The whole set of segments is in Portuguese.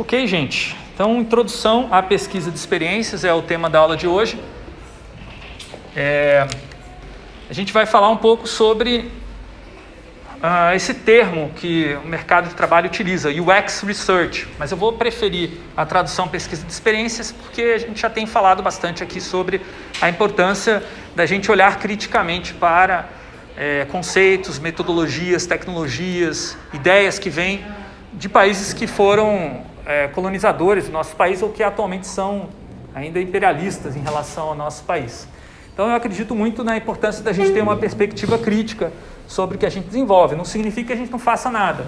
Ok, gente. Então, introdução à pesquisa de experiências é o tema da aula de hoje. É, a gente vai falar um pouco sobre uh, esse termo que o mercado de trabalho utiliza, UX Research, mas eu vou preferir a tradução pesquisa de experiências porque a gente já tem falado bastante aqui sobre a importância da gente olhar criticamente para é, conceitos, metodologias, tecnologias, ideias que vêm de países que foram é, colonizadores do nosso país ou que atualmente são ainda imperialistas em relação ao nosso país. Então eu acredito muito na importância da gente ter uma perspectiva crítica sobre o que a gente desenvolve. Não significa que a gente não faça nada.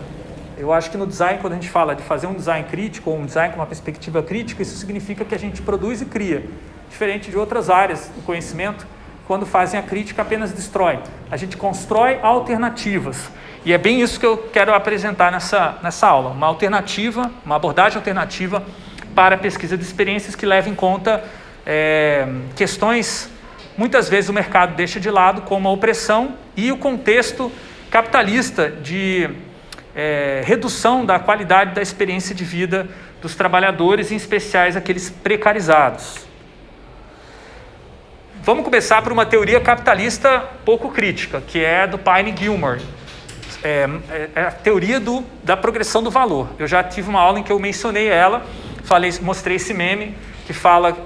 Eu acho que no design, quando a gente fala de fazer um design crítico ou um design com uma perspectiva crítica, isso significa que a gente produz e cria. Diferente de outras áreas do conhecimento, quando fazem a crítica apenas destrói. A gente constrói alternativas. E é bem isso que eu quero apresentar nessa, nessa aula, uma alternativa, uma abordagem alternativa para a pesquisa de experiências que leva em conta é, questões, muitas vezes o mercado deixa de lado, como a opressão e o contexto capitalista de é, redução da qualidade da experiência de vida dos trabalhadores, em especiais aqueles precarizados. Vamos começar por uma teoria capitalista pouco crítica, que é do Pine Gilmore, é, é, é a teoria do, da progressão do valor. Eu já tive uma aula em que eu mencionei ela, falei, mostrei esse meme que fala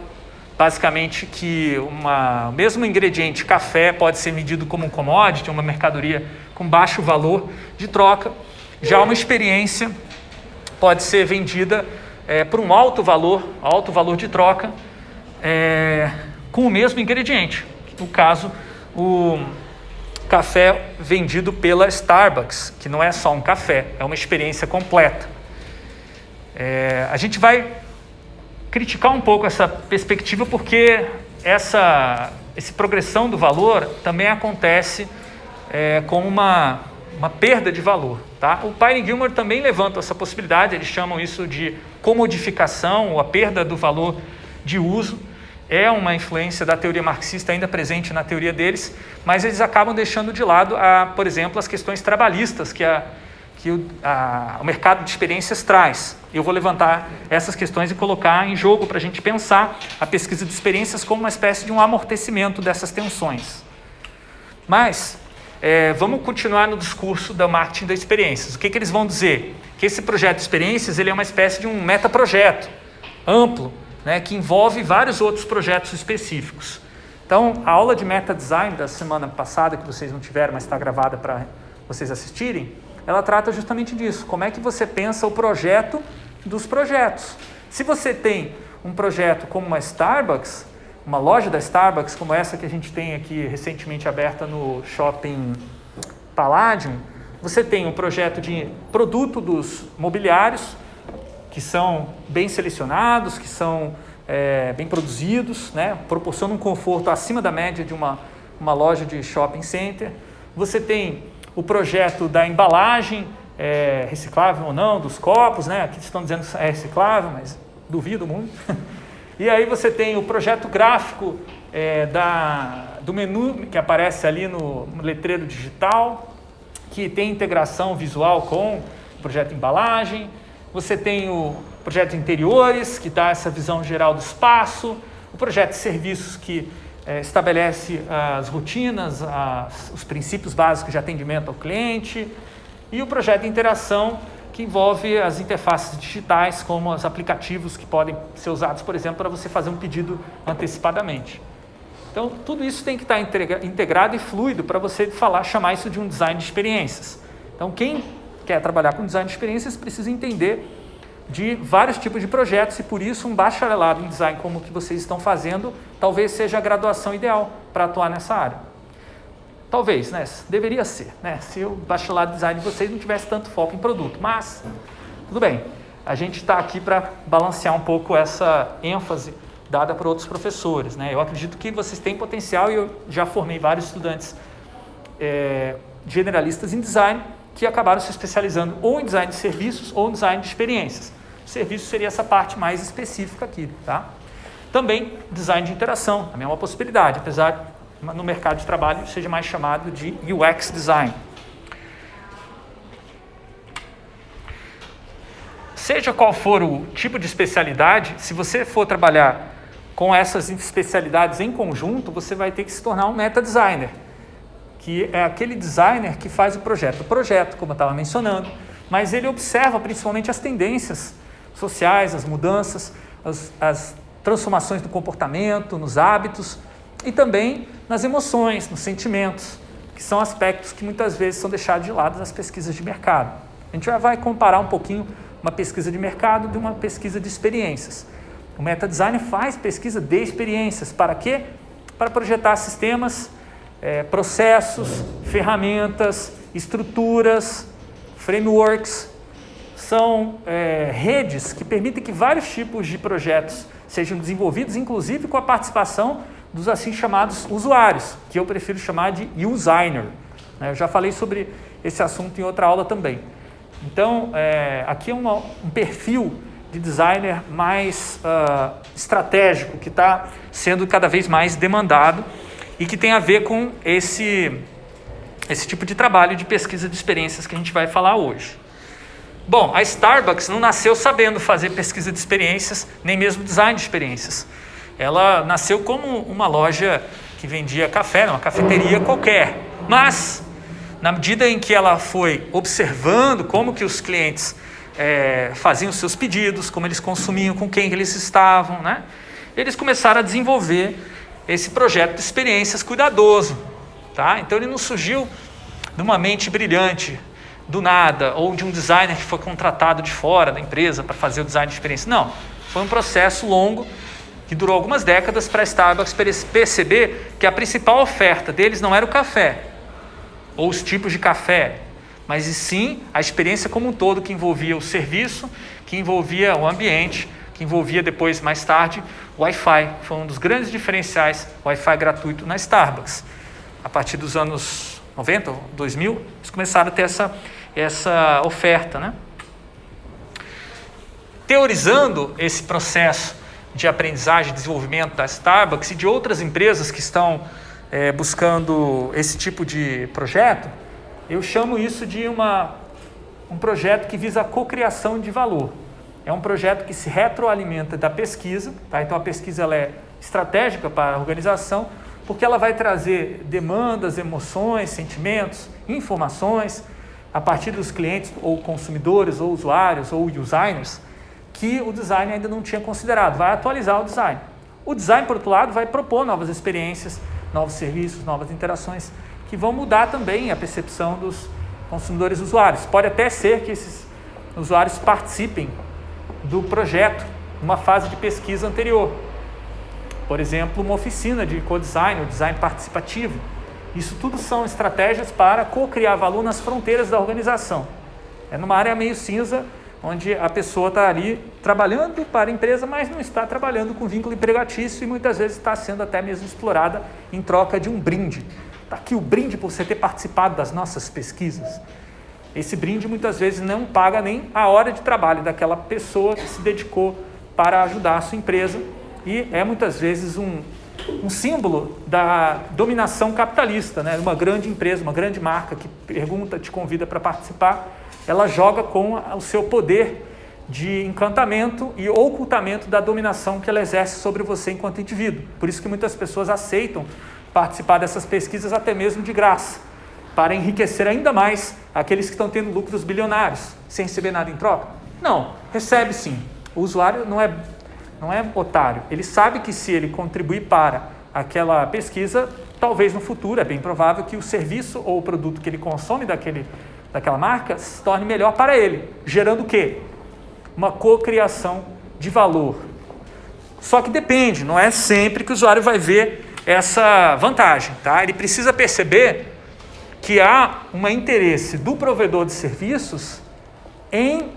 basicamente que uma, o mesmo ingrediente café pode ser medido como um commodity, uma mercadoria com baixo valor de troca. Já uma experiência pode ser vendida é, por um alto valor, alto valor de troca, é, com o mesmo ingrediente. No caso, o café vendido pela Starbucks, que não é só um café, é uma experiência completa. É, a gente vai criticar um pouco essa perspectiva porque essa, essa progressão do valor também acontece é, com uma, uma perda de valor. Tá? O Pine Gilmore também levanta essa possibilidade, eles chamam isso de comodificação, ou a perda do valor de uso é uma influência da teoria marxista ainda presente na teoria deles, mas eles acabam deixando de lado, a, por exemplo, as questões trabalhistas que, a, que o, a, o mercado de experiências traz. Eu vou levantar essas questões e colocar em jogo para a gente pensar a pesquisa de experiências como uma espécie de um amortecimento dessas tensões. Mas é, vamos continuar no discurso da marketing das experiências. O que, que eles vão dizer? Que esse projeto de experiências ele é uma espécie de um metaprojeto amplo, né, que envolve vários outros projetos específicos. Então, a aula de meta design da semana passada, que vocês não tiveram, mas está gravada para vocês assistirem, ela trata justamente disso. Como é que você pensa o projeto dos projetos? Se você tem um projeto como uma Starbucks, uma loja da Starbucks, como essa que a gente tem aqui recentemente aberta no shopping Palladium, você tem um projeto de produto dos mobiliários, que são bem selecionados, que são é, bem produzidos, né? proporcionam um conforto acima da média de uma, uma loja de shopping center. Você tem o projeto da embalagem, é, reciclável ou não, dos copos, né? aqui estão dizendo que é reciclável, mas duvido muito. E aí você tem o projeto gráfico é, da, do menu que aparece ali no, no letreiro digital, que tem integração visual com o projeto embalagem, você tem o projeto de interiores, que dá essa visão geral do espaço, o projeto de serviços, que é, estabelece as rotinas, as, os princípios básicos de atendimento ao cliente, e o projeto de interação, que envolve as interfaces digitais, como os aplicativos que podem ser usados, por exemplo, para você fazer um pedido antecipadamente. Então, tudo isso tem que estar integrado e fluido para você falar, chamar isso de um design de experiências. Então, quem quer trabalhar com design de experiências precisa entender de vários tipos de projetos e por isso um bacharelado em design como o que vocês estão fazendo talvez seja a graduação ideal para atuar nessa área. Talvez, né? Deveria ser, né? Se o bacharelado em design de vocês não tivesse tanto foco em produto, mas tudo bem. A gente está aqui para balancear um pouco essa ênfase dada por outros professores, né? Eu acredito que vocês têm potencial e eu já formei vários estudantes é, generalistas em design que acabaram se especializando ou em design de serviços ou em design de experiências. O serviço seria essa parte mais específica aqui. Tá? Também design de interação, também é uma possibilidade, apesar no mercado de trabalho seja mais chamado de UX design. seja qual for o tipo de especialidade, se você for trabalhar com essas especialidades em conjunto, você vai ter que se tornar um meta designer, que é aquele designer que faz o projeto. O projeto, como eu estava mencionando, mas ele observa principalmente as tendências sociais, as mudanças, as, as transformações do comportamento, nos hábitos e também nas emoções, nos sentimentos, que são aspectos que muitas vezes são deixados de lado nas pesquisas de mercado. A gente já vai comparar um pouquinho uma pesquisa de mercado de uma pesquisa de experiências. O meta-design faz pesquisa de experiências. Para quê? Para projetar sistemas, é, processos, ferramentas, estruturas, frameworks. São é, redes que permitem que vários tipos de projetos sejam desenvolvidos, inclusive com a participação dos assim chamados usuários, que eu prefiro chamar de user. Né? Eu já falei sobre esse assunto em outra aula também. Então, é, aqui é uma, um perfil de designer mais uh, estratégico, que está sendo cada vez mais demandado e que tem a ver com esse, esse tipo de trabalho de pesquisa de experiências que a gente vai falar hoje. Bom, a Starbucks não nasceu sabendo fazer pesquisa de experiências, nem mesmo design de experiências. Ela nasceu como uma loja que vendia café, uma cafeteria qualquer. Mas, na medida em que ela foi observando como que os clientes é, faziam seus pedidos, como eles consumiam, com quem eles estavam, né? eles começaram a desenvolver esse projeto de experiências cuidadoso. Tá? Então ele não surgiu de uma mente brilhante, do nada, ou de um designer que foi contratado de fora da empresa para fazer o design de experiência. Não, foi um processo longo que durou algumas décadas para a Starbucks perceber que a principal oferta deles não era o café, ou os tipos de café, mas sim a experiência como um todo que envolvia o serviço, que envolvia o ambiente, que envolvia depois, mais tarde, Wi-Fi. Foi um dos grandes diferenciais, Wi-Fi gratuito na Starbucks. A partir dos anos 90, 2000, eles começaram a ter essa, essa oferta. Né? Teorizando esse processo de aprendizagem e desenvolvimento da Starbucks e de outras empresas que estão é, buscando esse tipo de projeto, eu chamo isso de uma, um projeto que visa a cocriação de valor. É um projeto que se retroalimenta da pesquisa, tá? então a pesquisa ela é estratégica para a organização, porque ela vai trazer demandas, emoções, sentimentos, informações a partir dos clientes ou consumidores ou usuários ou users que o design ainda não tinha considerado. Vai atualizar o design. O design, por outro lado, vai propor novas experiências, novos serviços, novas interações que vão mudar também a percepção dos consumidores usuários. Pode até ser que esses usuários participem do projeto numa fase de pesquisa anterior. Por exemplo, uma oficina de co-design ou design participativo. Isso tudo são estratégias para co-criar valor nas fronteiras da organização. É numa área meio cinza, onde a pessoa está ali trabalhando para a empresa, mas não está trabalhando com vínculo empregatício e muitas vezes está sendo até mesmo explorada em troca de um brinde. Está aqui o brinde por você ter participado das nossas pesquisas. Esse brinde muitas vezes não paga nem a hora de trabalho daquela pessoa que se dedicou para ajudar a sua empresa e é muitas vezes um, um símbolo da dominação capitalista, né? Uma grande empresa, uma grande marca que pergunta, te convida para participar ela joga com o seu poder de encantamento e ocultamento da dominação que ela exerce sobre você enquanto indivíduo. Por isso que muitas pessoas aceitam participar dessas pesquisas até mesmo de graça, para enriquecer ainda mais aqueles que estão tendo lucros bilionários, sem receber nada em troca. Não, recebe sim. O usuário não é, não é otário. Ele sabe que se ele contribuir para aquela pesquisa, talvez no futuro, é bem provável que o serviço ou o produto que ele consome daquele daquela marca se torne melhor para ele, gerando o quê? Uma cocriação de valor. Só que depende, não é sempre que o usuário vai ver essa vantagem, tá? Ele precisa perceber que há um interesse do provedor de serviços em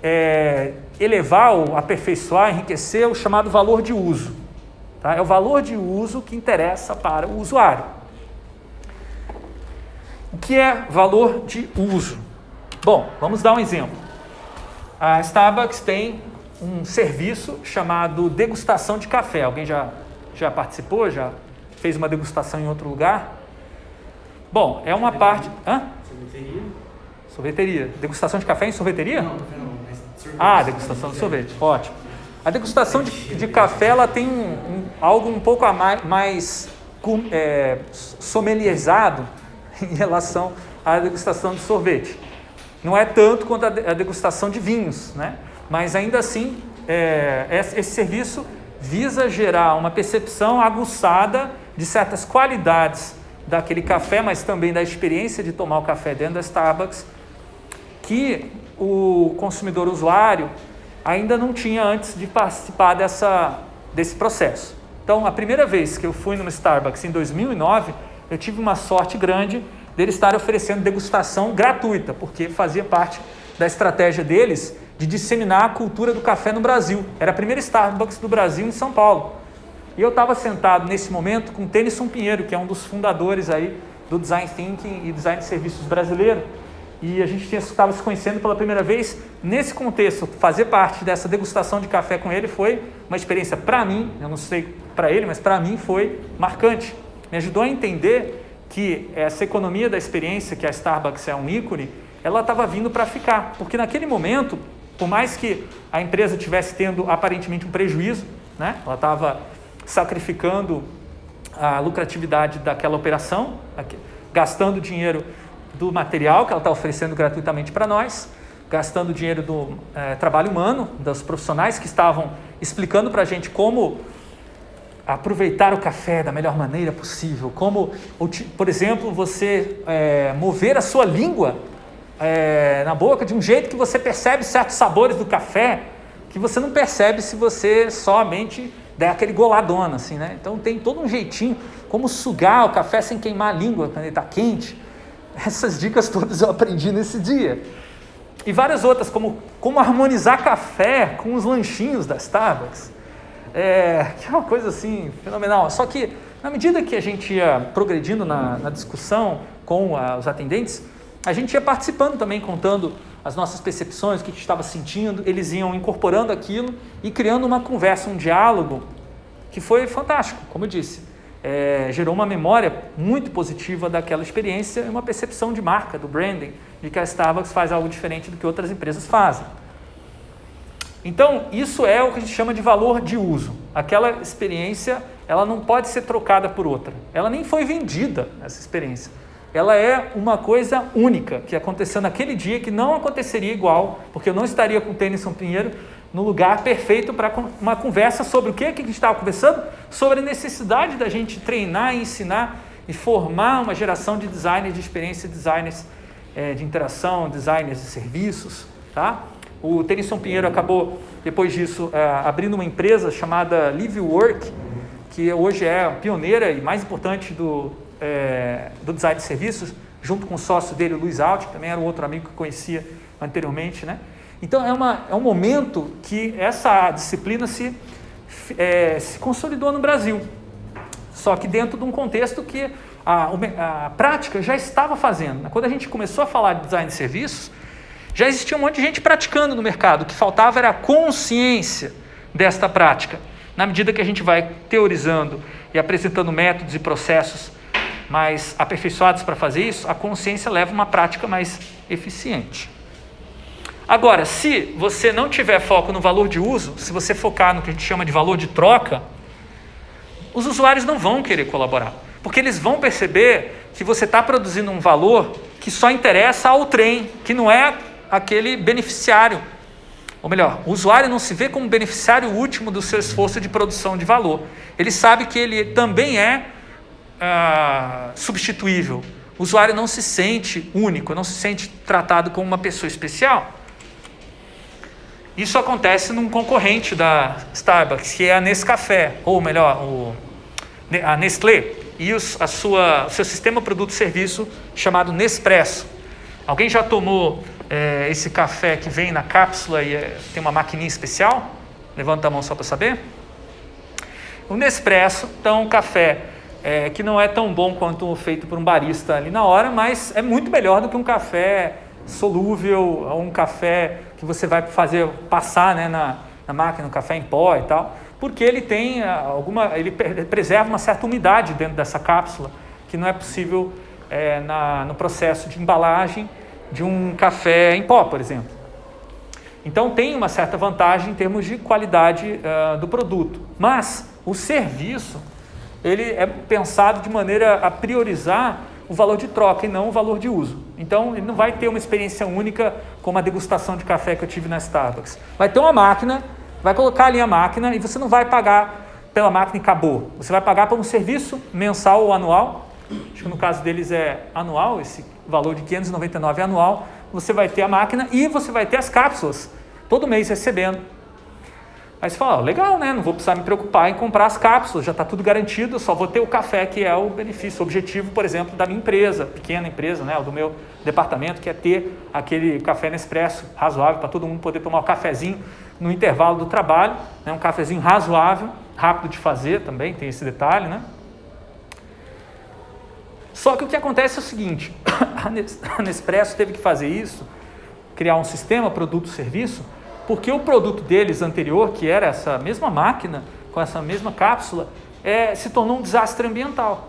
é, elevar ou aperfeiçoar, enriquecer o chamado valor de uso. Tá? É o valor de uso que interessa para o usuário. O que é valor de uso? Bom, vamos dar um exemplo. A Starbucks tem um serviço chamado degustação de café. Alguém já, já participou? Já fez uma degustação em outro lugar? Bom, é uma parte. Hã? Sorveteria. Sorveteria. Degustação de café em sorveteria? Não, não, mas Ah, degustação de sorvete, ótimo. A degustação de, de café ela tem um, um, algo um pouco mais, mais é, sommelierizado em relação à degustação de sorvete. Não é tanto quanto a degustação de vinhos, né? mas ainda assim é, esse serviço visa gerar uma percepção aguçada de certas qualidades daquele café, mas também da experiência de tomar o café dentro da Starbucks, que o consumidor usuário ainda não tinha antes de participar dessa, desse processo. Então, a primeira vez que eu fui no Starbucks em 2009, eu tive uma sorte grande dele estar oferecendo degustação gratuita, porque fazia parte da estratégia deles de disseminar a cultura do café no Brasil. Era a primeira Starbucks do Brasil em São Paulo. E eu estava sentado nesse momento com o Tennyson Pinheiro, que é um dos fundadores aí do Design Thinking e Design de Serviços brasileiro. E a gente estava se conhecendo pela primeira vez. Nesse contexto, fazer parte dessa degustação de café com ele foi uma experiência para mim, eu não sei para ele, mas para mim foi marcante. Me ajudou a entender que essa economia da experiência, que a Starbucks é um ícone, ela estava vindo para ficar. Porque naquele momento, por mais que a empresa tivesse tendo aparentemente um prejuízo, né? ela estava sacrificando a lucratividade daquela operação, gastando dinheiro do material que ela está oferecendo gratuitamente para nós, gastando dinheiro do é, trabalho humano, dos profissionais que estavam explicando para a gente como aproveitar o café da melhor maneira possível, como, por exemplo, você é, mover a sua língua é, na boca de um jeito que você percebe certos sabores do café que você não percebe se você somente der aquele goladona, assim, né? Então tem todo um jeitinho como sugar o café sem queimar a língua quando ele está quente. Essas dicas todas eu aprendi nesse dia. E várias outras, como como harmonizar café com os lanchinhos da Starbucks. É, que é uma coisa assim fenomenal. Só que na medida que a gente ia progredindo na, na discussão com a, os atendentes, a gente ia participando também, contando as nossas percepções, o que a gente estava sentindo, eles iam incorporando aquilo e criando uma conversa, um diálogo que foi fantástico, como eu disse. É, gerou uma memória muito positiva daquela experiência e uma percepção de marca, do branding, de que a Starbucks faz algo diferente do que outras empresas fazem. Então, isso é o que a gente chama de valor de uso. Aquela experiência, ela não pode ser trocada por outra. Ela nem foi vendida, essa experiência ela é uma coisa única, que aconteceu naquele dia, que não aconteceria igual, porque eu não estaria com o Tennyson Pinheiro no lugar perfeito para uma conversa sobre o que, que a gente estava conversando? Sobre a necessidade da gente treinar ensinar e formar uma geração de designers de experiência, designers é, de interação, designers de serviços. Tá? O Tennyson Pinheiro acabou, depois disso, é, abrindo uma empresa chamada Live Work, que hoje é pioneira e mais importante do, é, do design de serviços, junto com o sócio dele, o Luiz Alt, que também era um outro amigo que conhecia anteriormente. Né? Então é, uma, é um momento que essa disciplina se, é, se consolidou no Brasil, só que dentro de um contexto que a, a prática já estava fazendo. Né? Quando a gente começou a falar de design de serviços, já existia um monte de gente praticando no mercado, o que faltava era a consciência desta prática. Na medida que a gente vai teorizando e apresentando métodos e processos mais aperfeiçoados para fazer isso, a consciência leva uma prática mais eficiente. Agora, se você não tiver foco no valor de uso, se você focar no que a gente chama de valor de troca, os usuários não vão querer colaborar, porque eles vão perceber que você está produzindo um valor que só interessa ao trem, que não é aquele beneficiário. Ou melhor, o usuário não se vê como beneficiário último do seu esforço de produção de valor. Ele sabe que ele também é ah, substituível. O usuário não se sente único, não se sente tratado como uma pessoa especial. Isso acontece num concorrente da Starbucks, que é a Nescafé, ou melhor, o, a Nestlé, e os, a sua, o seu sistema produto-serviço chamado Nespresso. Alguém já tomou é, esse café que vem na cápsula e é, tem uma maquininha especial? Levanta a mão só para saber. O Nespresso, então, um café é, que não é tão bom quanto feito por um barista ali na hora, mas é muito melhor do que um café solúvel, ou um café que você vai fazer passar né, na, na máquina, um café em pó e tal, porque ele tem ah, alguma, ele preserva uma certa umidade dentro dessa cápsula, que não é possível é, na, no processo de embalagem de um café em pó, por exemplo. Então tem uma certa vantagem em termos de qualidade uh, do produto. Mas o serviço, ele é pensado de maneira a priorizar o valor de troca e não o valor de uso. Então ele não vai ter uma experiência única como a degustação de café que eu tive na Starbucks. Vai ter uma máquina, vai colocar ali a máquina e você não vai pagar pela máquina e acabou. Você vai pagar por um serviço mensal ou anual. Acho que no caso deles é anual, esse valor de 599 é anual. Você vai ter a máquina e você vai ter as cápsulas todo mês recebendo. Aí você fala, legal, né? Não vou precisar me preocupar em comprar as cápsulas, já está tudo garantido, só vou ter o café, que é o benefício, o objetivo, por exemplo, da minha empresa, pequena empresa, né? do meu departamento, que é ter aquele café Nespresso razoável para todo mundo poder tomar um cafezinho no intervalo do trabalho, né? um cafezinho razoável rápido de fazer também, tem esse detalhe, né? Só que o que acontece é o seguinte, a Nespresso teve que fazer isso, criar um sistema produto-serviço, porque o produto deles anterior, que era essa mesma máquina, com essa mesma cápsula, é, se tornou um desastre ambiental.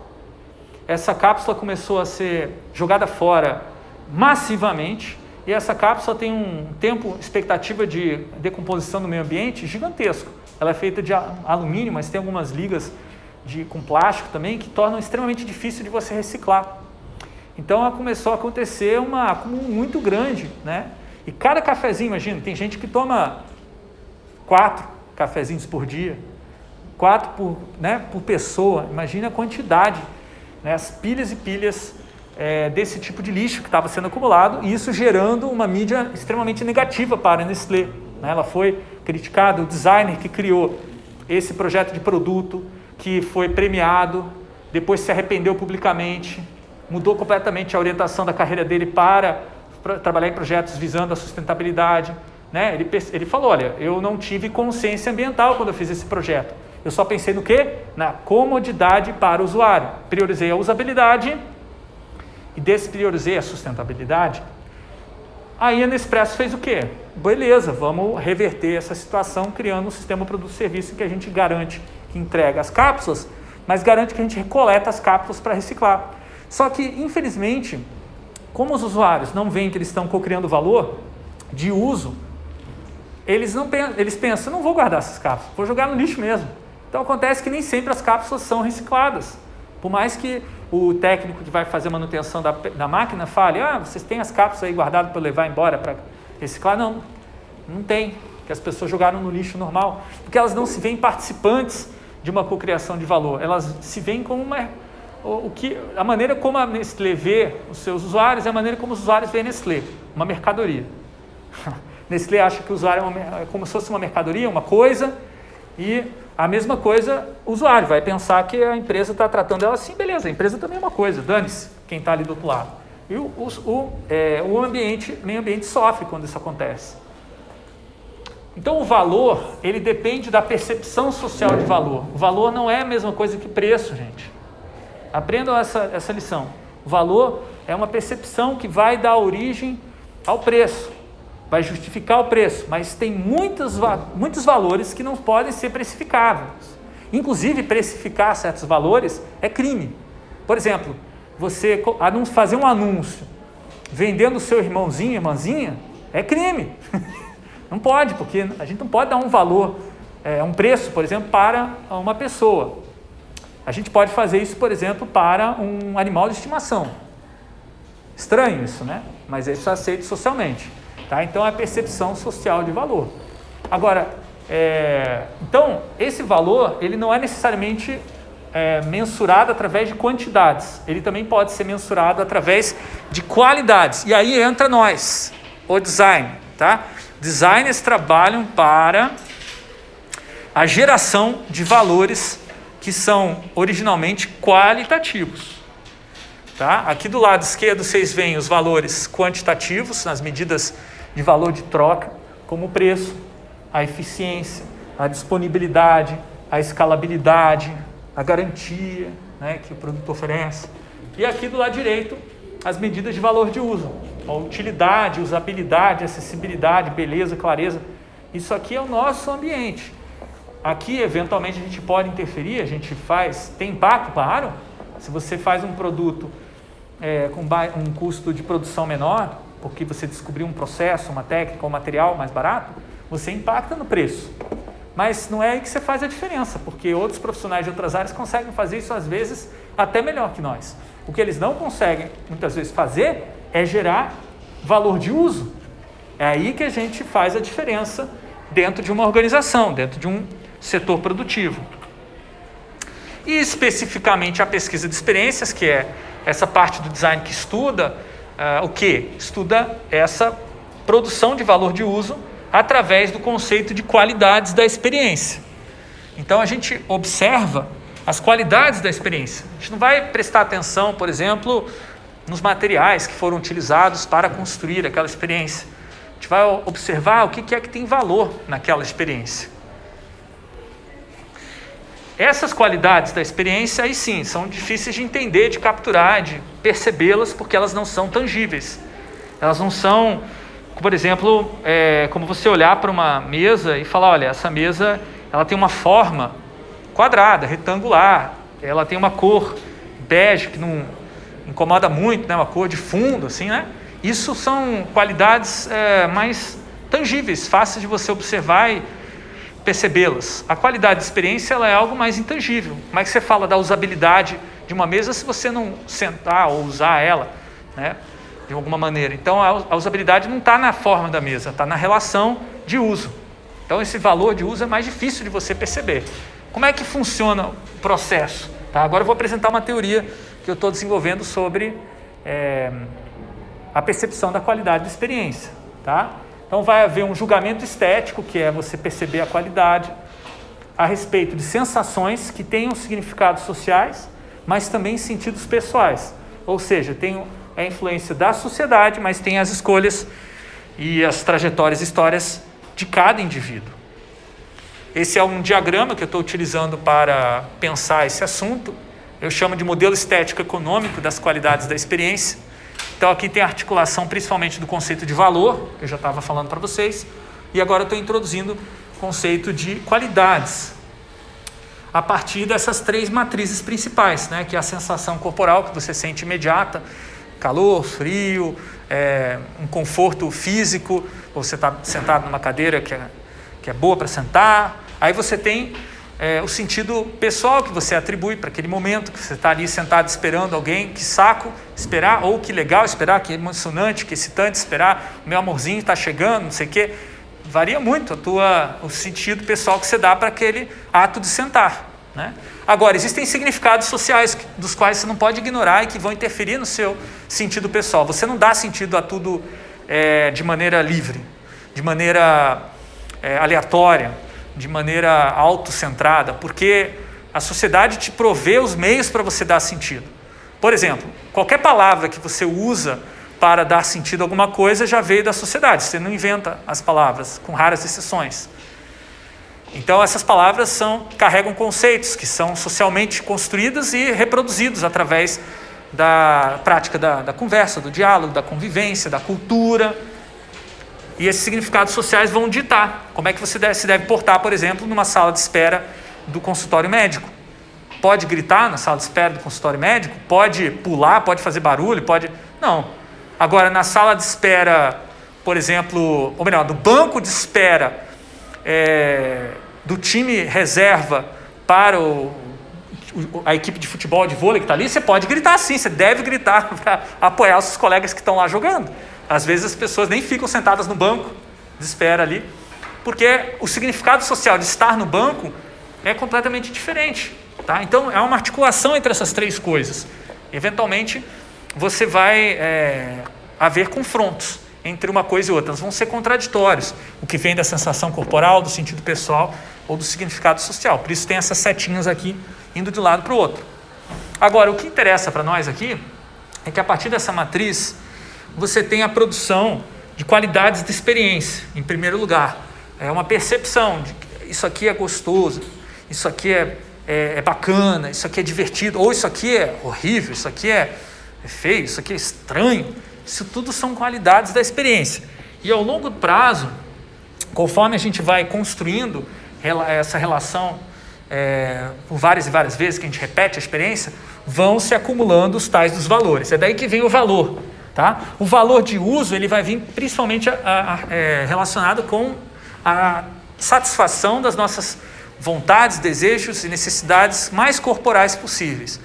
Essa cápsula começou a ser jogada fora massivamente, e essa cápsula tem um tempo, expectativa de decomposição no meio ambiente gigantesco. Ela é feita de alumínio, mas tem algumas ligas de, com plástico também que tornam extremamente difícil de você reciclar. Então começou a acontecer uma acúmulo muito grande, né? E cada cafezinho, imagina, tem gente que toma quatro cafezinhos por dia, quatro por, né, por pessoa. Imagina a quantidade, né, as pilhas e pilhas é, desse tipo de lixo que estava sendo acumulado e isso gerando uma mídia extremamente negativa para a Nestlé. Né? Ela foi criticada, o designer que criou esse projeto de produto, que foi premiado, depois se arrependeu publicamente, mudou completamente a orientação da carreira dele para trabalhar em projetos visando a sustentabilidade. Né? Ele, ele falou, olha, eu não tive consciência ambiental quando eu fiz esse projeto. Eu só pensei no quê? Na comodidade para o usuário. Priorizei a usabilidade e despriorizei a sustentabilidade. Aí a Nespresso fez o quê? Beleza, vamos reverter essa situação criando um sistema produto-serviço que a gente garante que entrega as cápsulas, mas garante que a gente recoleta as cápsulas para reciclar. Só que, infelizmente, como os usuários não veem que eles estão co-criando valor de uso, eles, não eles pensam, não vou guardar essas cápsulas, vou jogar no lixo mesmo. Então acontece que nem sempre as cápsulas são recicladas. Por mais que o técnico que vai fazer manutenção da, da máquina fale, ah, vocês têm as cápsulas aí guardadas para levar embora para reciclar? Não, não tem, que as pessoas jogaram no lixo normal, porque elas não se veem participantes de uma cocriação de valor, elas se veem como uma, o, que, a maneira como a Nestlé vê os seus usuários é a maneira como os usuários veem a Nestlé, uma mercadoria. Nestlé acha que o usuário é, uma, é como se fosse uma mercadoria, uma coisa, e a mesma coisa, o usuário vai pensar que a empresa está tratando ela assim, beleza, a empresa também é uma coisa, dane-se quem está ali do outro lado. E o, o, o, é, o ambiente, meio ambiente sofre quando isso acontece. Então o valor, ele depende da percepção social de valor. O valor não é a mesma coisa que preço, gente. Aprendam essa, essa lição. O valor é uma percepção que vai dar origem ao preço vai justificar o preço, mas tem muitos, muitos valores que não podem ser precificáveis. Inclusive, precificar certos valores é crime. Por exemplo, você fazer um anúncio vendendo o seu irmãozinho, irmãzinha, é crime. Não pode, porque a gente não pode dar um valor, é, um preço, por exemplo, para uma pessoa. A gente pode fazer isso, por exemplo, para um animal de estimação. Estranho isso, né? Mas isso é aceito socialmente. Tá? Então, é a percepção social de valor. Agora, é, então, esse valor ele não é necessariamente é, mensurado através de quantidades, ele também pode ser mensurado através de qualidades. E aí entra nós, o design. Tá? Designers trabalham para a geração de valores que são originalmente qualitativos. Tá? Aqui do lado esquerdo vocês veem os valores quantitativos, nas medidas de valor de troca, como o preço, a eficiência, a disponibilidade, a escalabilidade, a garantia né, que o produto oferece. E aqui do lado direito, as medidas de valor de uso, a utilidade, usabilidade, acessibilidade, beleza, clareza. Isso aqui é o nosso ambiente. Aqui, eventualmente, a gente pode interferir, a gente faz, tem impacto, claro. Se você faz um produto é, com um custo de produção menor, porque você descobriu um processo, uma técnica, um material mais barato, você impacta no preço. Mas não é aí que você faz a diferença, porque outros profissionais de outras áreas conseguem fazer isso às vezes até melhor que nós. O que eles não conseguem muitas vezes fazer é gerar valor de uso. É aí que a gente faz a diferença dentro de uma organização, dentro de um setor produtivo. E especificamente a pesquisa de experiências, que é essa parte do design que estuda uh, o que? Estuda essa produção de valor de uso através do conceito de qualidades da experiência. Então a gente observa as qualidades da experiência. A gente não vai prestar atenção, por exemplo, nos materiais que foram utilizados para construir aquela experiência. A gente vai observar o que é que tem valor naquela experiência. Essas qualidades da experiência, aí sim, são difíceis de entender, de capturar, de percebê-las, porque elas não são tangíveis. Elas não são, por exemplo, é, como você olhar para uma mesa e falar: olha, essa mesa ela tem uma forma quadrada, retangular, ela tem uma cor bege que não incomoda muito, né? uma cor de fundo, assim, né? Isso são qualidades é, mais tangíveis, fáceis de você observar e percebê-las. A qualidade de experiência ela é algo mais intangível. Como é que você fala da usabilidade de uma mesa se você não sentar ou usar ela, né, de alguma maneira? Então a usabilidade não está na forma da mesa, está na relação de uso. Então esse valor de uso é mais difícil de você perceber. Como é que funciona o processo? Tá? Agora eu vou apresentar uma teoria que eu estou desenvolvendo sobre é, a percepção da qualidade de experiência. Tá? Então vai haver um julgamento estético, que é você perceber a qualidade, a respeito de sensações que tenham significados sociais, mas também sentidos pessoais. Ou seja, tem a influência da sociedade, mas tem as escolhas e as trajetórias, histórias de cada indivíduo. Esse é um diagrama que eu estou utilizando para pensar esse assunto. Eu chamo de modelo estético econômico das qualidades da experiência. Então aqui tem a articulação principalmente do conceito de valor, que eu já estava falando para vocês, e agora estou introduzindo o conceito de qualidades, a partir dessas três matrizes principais, né? que é a sensação corporal que você sente imediata, calor, frio, é, um conforto físico, você está sentado numa cadeira que é, que é boa para sentar, aí você tem é, o sentido pessoal que você atribui para aquele momento que você está ali sentado esperando alguém, que saco esperar, ou que legal esperar, que emocionante, que excitante esperar, meu amorzinho está chegando, não sei o quê. Varia muito a tua, o sentido pessoal que você dá para aquele ato de sentar. Né? Agora, existem significados sociais dos quais você não pode ignorar e que vão interferir no seu sentido pessoal. Você não dá sentido a tudo é, de maneira livre, de maneira é, aleatória de maneira autocentrada, porque a sociedade te provê os meios para você dar sentido. Por exemplo, qualquer palavra que você usa para dar sentido a alguma coisa já veio da sociedade. Você não inventa as palavras, com raras exceções. Então essas palavras são carregam conceitos que são socialmente construídos e reproduzidos através da prática da, da conversa, do diálogo, da convivência, da cultura. E esses significados sociais vão ditar como é que você deve, se deve portar, por exemplo, numa sala de espera do consultório médico. Pode gritar na sala de espera do consultório médico? Pode pular? Pode fazer barulho? Pode. Não. Agora, na sala de espera, por exemplo, ou melhor, do banco de espera é, do time reserva para o, a equipe de futebol, de vôlei que está ali, você pode gritar sim, você deve gritar para apoiar os seus colegas que estão lá jogando. Às vezes as pessoas nem ficam sentadas no banco de espera ali, porque o significado social de estar no banco é completamente diferente. Tá? Então é uma articulação entre essas três coisas. Eventualmente você vai é, haver confrontos entre uma coisa e outra. Elas vão ser contraditórios. O que vem da sensação corporal, do sentido pessoal ou do significado social. Por isso tem essas setinhas aqui indo de um lado para o outro. Agora, o que interessa para nós aqui é que a partir dessa matriz você tem a produção de qualidades de experiência, em primeiro lugar. É uma percepção de que isso aqui é gostoso, isso aqui é, é, é bacana, isso aqui é divertido, ou isso aqui é horrível, isso aqui é, é feio, isso aqui é estranho. Isso tudo são qualidades da experiência. E ao longo prazo, conforme a gente vai construindo essa relação é, por várias e várias vezes, que a gente repete a experiência, vão se acumulando os tais dos valores. É daí que vem o valor. Tá? O valor de uso ele vai vir principalmente a, a, é, relacionado com a satisfação das nossas vontades, desejos e necessidades mais corporais possíveis.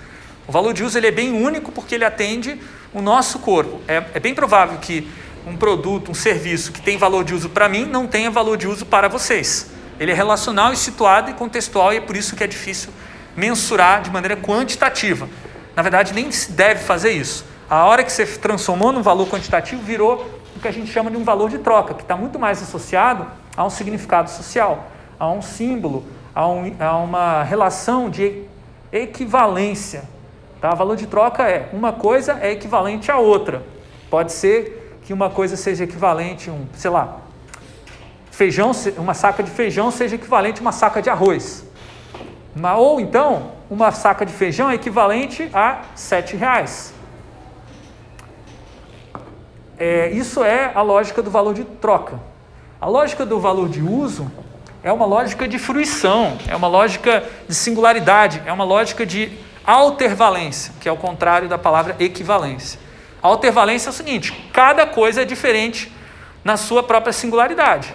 O valor de uso ele é bem único porque ele atende o nosso corpo. É, é bem provável que um produto, um serviço que tem valor de uso para mim não tenha valor de uso para vocês. Ele é relacional e situado e contextual e é por isso que é difícil mensurar de maneira quantitativa. Na verdade, nem se deve fazer isso. A hora que você transformou num valor quantitativo, virou o que a gente chama de um valor de troca, que está muito mais associado a um significado social, a um símbolo, a, um, a uma relação de equivalência. Tá? Valor de troca é uma coisa é equivalente à outra. Pode ser que uma coisa seja equivalente a um, sei lá, feijão, uma saca de feijão seja equivalente a uma saca de arroz. Ou então, uma saca de feijão é equivalente a sete reais. É, isso é a lógica do valor de troca. A lógica do valor de uso é uma lógica de fruição, é uma lógica de singularidade, é uma lógica de altervalência, que é o contrário da palavra equivalência. A altervalência é o seguinte: cada coisa é diferente na sua própria singularidade.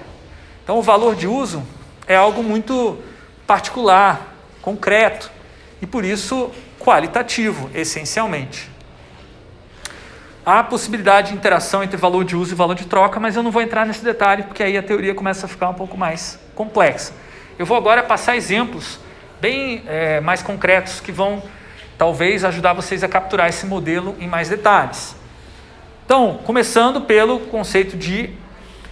Então, o valor de uso é algo muito particular, concreto e por isso qualitativo, essencialmente. Há possibilidade de interação entre valor de uso e valor de troca, mas eu não vou entrar nesse detalhe, porque aí a teoria começa a ficar um pouco mais complexa. Eu vou agora passar exemplos bem é, mais concretos que vão talvez ajudar vocês a capturar esse modelo em mais detalhes. Então, começando pelo conceito de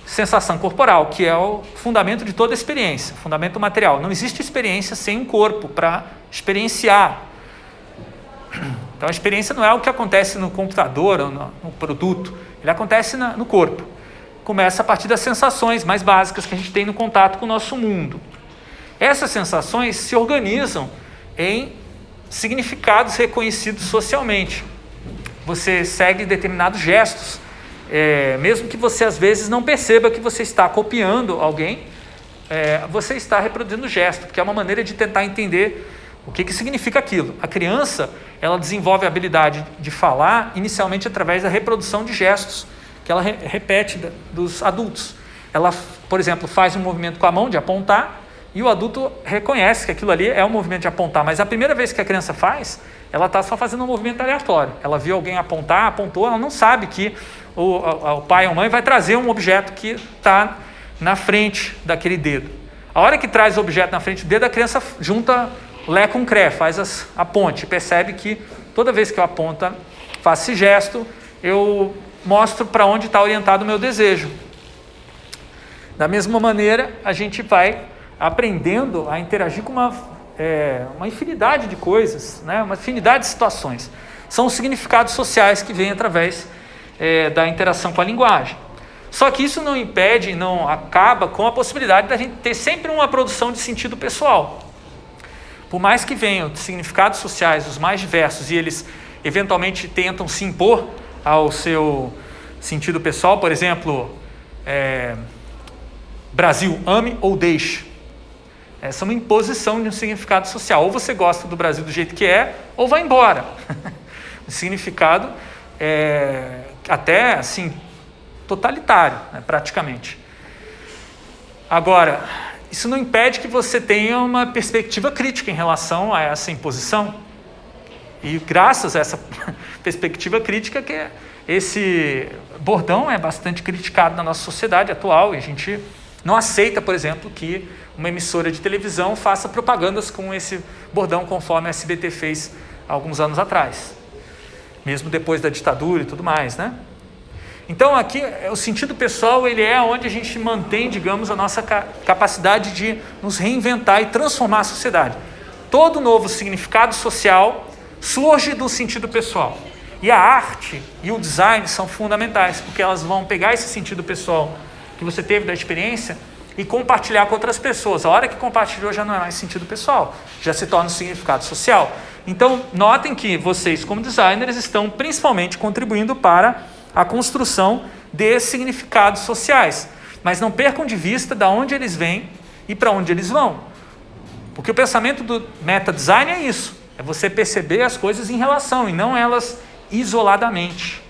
sensação corporal, que é o fundamento de toda experiência, fundamento material. Não existe experiência sem um corpo para experienciar. Então a experiência não é o que acontece no computador ou no, no produto, ele acontece na, no corpo. Começa a partir das sensações mais básicas que a gente tem no contato com o nosso mundo. Essas sensações se organizam em significados reconhecidos socialmente. Você segue determinados gestos, é, mesmo que você às vezes não perceba que você está copiando alguém, é, você está reproduzindo o gesto, porque é uma maneira de tentar entender o que, que significa aquilo? A criança ela desenvolve a habilidade de falar inicialmente através da reprodução de gestos que ela re repete da, dos adultos. Ela, por exemplo, faz um movimento com a mão de apontar e o adulto reconhece que aquilo ali é um movimento de apontar, mas a primeira vez que a criança faz, ela está só fazendo um movimento aleatório. Ela viu alguém apontar, apontou, ela não sabe que o, a, o pai ou mãe vai trazer um objeto que está na frente daquele dedo. A hora que traz o objeto na frente do dedo, a criança junta Lé com Cré, faz as, a ponte. Percebe que toda vez que eu aponto, faço esse gesto, eu mostro para onde está orientado o meu desejo. Da mesma maneira, a gente vai aprendendo a interagir com uma, é, uma infinidade de coisas, né? uma infinidade de situações. São os significados sociais que vêm através é, da interação com a linguagem. Só que isso não impede, não acaba com a possibilidade da gente ter sempre uma produção de sentido pessoal. Por mais que venham significados sociais os mais diversos e eles eventualmente tentam se impor ao seu sentido pessoal, por exemplo, é, Brasil, ame ou deixe. Essa é uma imposição de um significado social. Ou você gosta do Brasil do jeito que é, ou vai embora. o significado é até assim totalitário, né, praticamente. Agora, isso não impede que você tenha uma perspectiva crítica em relação a essa imposição. E graças a essa perspectiva crítica que esse bordão é bastante criticado na nossa sociedade atual e a gente não aceita, por exemplo, que uma emissora de televisão faça propagandas com esse bordão conforme a SBT fez alguns anos atrás, mesmo depois da ditadura e tudo mais, né? Então aqui o sentido pessoal ele é onde a gente mantém, digamos, a nossa capacidade de nos reinventar e transformar a sociedade. Todo novo significado social surge do sentido pessoal. E a arte e o design são fundamentais, porque elas vão pegar esse sentido pessoal que você teve da experiência e compartilhar com outras pessoas. A hora que compartilhou já não é mais sentido pessoal, já se torna um significado social. Então, notem que vocês, como designers, estão principalmente contribuindo para a construção de significados sociais. Mas não percam de vista de onde eles vêm e para onde eles vão. Porque o pensamento do meta design é isso: é você perceber as coisas em relação e não elas isoladamente.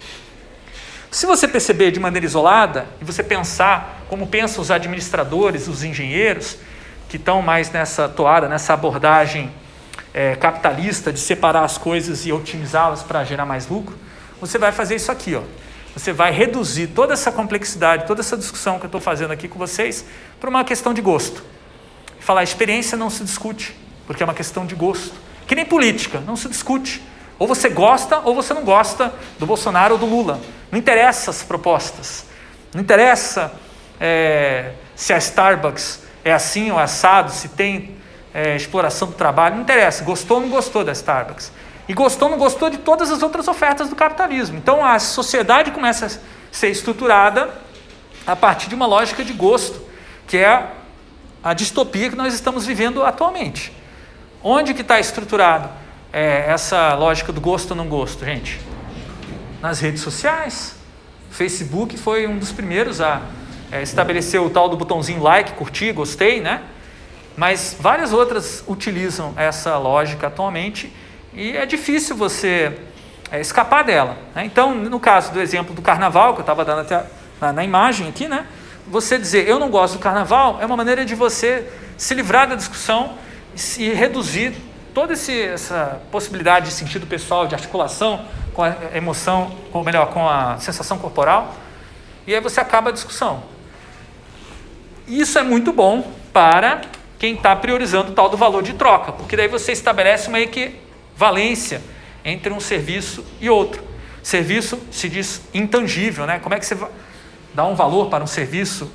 Se você perceber de maneira isolada e você pensar como pensam os administradores, os engenheiros, que estão mais nessa toada, nessa abordagem é, capitalista de separar as coisas e otimizá-las para gerar mais lucro, você vai fazer isso aqui. Ó. Você vai reduzir toda essa complexidade, toda essa discussão que eu estou fazendo aqui com vocês para uma questão de gosto. Falar experiência não se discute, porque é uma questão de gosto. Que nem política, não se discute. Ou você gosta ou você não gosta do Bolsonaro ou do Lula. Não interessa as propostas. Não interessa é, se a Starbucks é assim ou assado, se tem é, exploração do trabalho. Não interessa. Gostou ou não gostou da Starbucks. E gostou ou não gostou de todas as outras ofertas do capitalismo. Então a sociedade começa a ser estruturada a partir de uma lógica de gosto, que é a distopia que nós estamos vivendo atualmente. Onde que está estruturado é, essa lógica do gosto ou não gosto, gente? Nas redes sociais. Facebook foi um dos primeiros a é, estabelecer o tal do botãozinho like, curtir, gostei, né? Mas várias outras utilizam essa lógica atualmente e é difícil você é, escapar dela. Né? Então, no caso do exemplo do carnaval, que eu estava dando até na, na imagem aqui, né? você dizer eu não gosto do carnaval é uma maneira de você se livrar da discussão e reduzir toda esse, essa possibilidade de sentido pessoal, de articulação com a emoção, ou melhor, com a sensação corporal, e aí você acaba a discussão. Isso é muito bom para quem está priorizando o tal do valor de troca, porque daí você estabelece uma equivalência entre um serviço e outro. Serviço se diz intangível, né? Como é que você dá um valor para um serviço,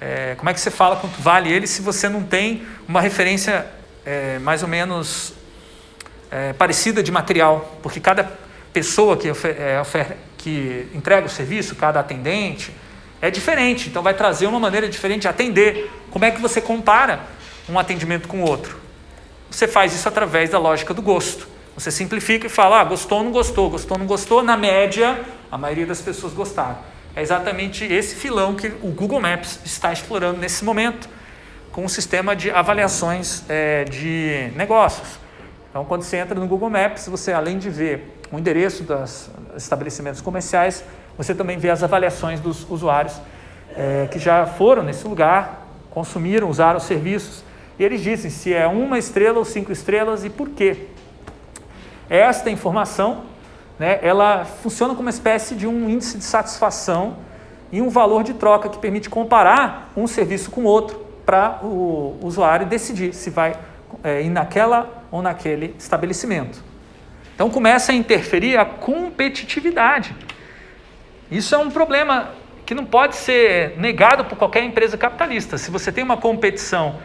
é, como é que você fala quanto vale ele se você não tem uma referência é, mais ou menos é, parecida de material? Porque cada pessoa que, é, que entrega o serviço, cada atendente, é diferente. Então vai trazer uma maneira diferente de atender. Como é que você compara um atendimento com o outro? Você faz isso através da lógica do gosto. Você simplifica e fala, ah, gostou ou não gostou, gostou ou não gostou, na média, a maioria das pessoas gostaram. É exatamente esse filão que o Google Maps está explorando nesse momento com o um sistema de avaliações é, de negócios. Então, quando você entra no Google Maps, você além de ver o endereço dos estabelecimentos comerciais, você também vê as avaliações dos usuários é, que já foram nesse lugar, consumiram, usaram os serviços, e eles dizem se é uma estrela ou cinco estrelas e por quê. Esta informação né, ela funciona como uma espécie de um índice de satisfação e um valor de troca que permite comparar um serviço com outro para o usuário decidir se vai é, ir naquela ou naquele estabelecimento. Então começa a interferir a competitividade. Isso é um problema que não pode ser negado por qualquer empresa capitalista. Se você tem uma competição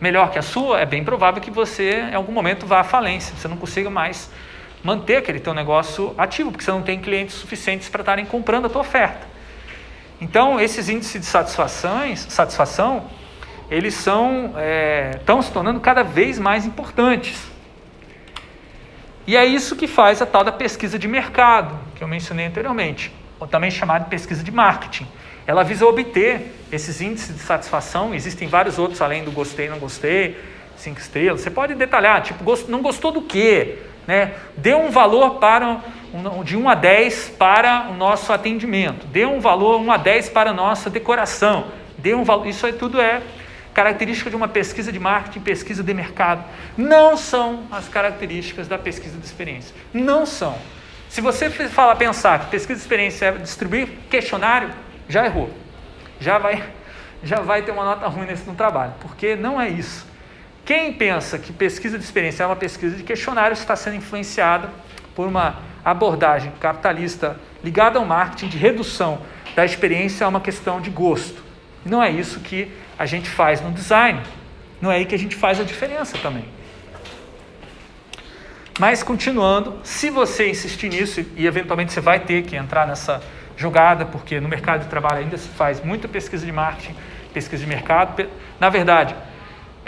melhor que a sua, é bem provável que você em algum momento vá à falência, você não consiga mais manter aquele teu negócio ativo, porque você não tem clientes suficientes para estarem comprando a tua oferta. Então, esses índices de satisfações, satisfação, eles são, é, estão se tornando cada vez mais importantes. E é isso que faz a tal da pesquisa de mercado, que eu mencionei anteriormente, ou também chamada de pesquisa de marketing. Ela visa obter esses índices de satisfação, existem vários outros além do gostei, não gostei, cinco estrelas. Você pode detalhar, tipo, não gostou do quê? Né? Dê um valor para de 1 a 10 para o nosso atendimento, dê um valor 1 a 10 para a nossa decoração, dê um valor, isso aí tudo é característica de uma pesquisa de marketing, pesquisa de mercado. Não são as características da pesquisa de experiência. Não são. Se você fala, pensar que pesquisa de experiência é distribuir questionário, já errou. Já vai, já vai ter uma nota ruim nesse no trabalho, porque não é isso. Quem pensa que pesquisa de experiência é uma pesquisa de questionário está sendo influenciado por uma abordagem capitalista ligada ao marketing de redução da experiência a uma questão de gosto. Não é isso que a gente faz no design. Não é aí que a gente faz a diferença também. Mas continuando, se você insistir nisso, e eventualmente você vai ter que entrar nessa jogada, porque no mercado de trabalho ainda se faz muita pesquisa de marketing, pesquisa de mercado. Na verdade,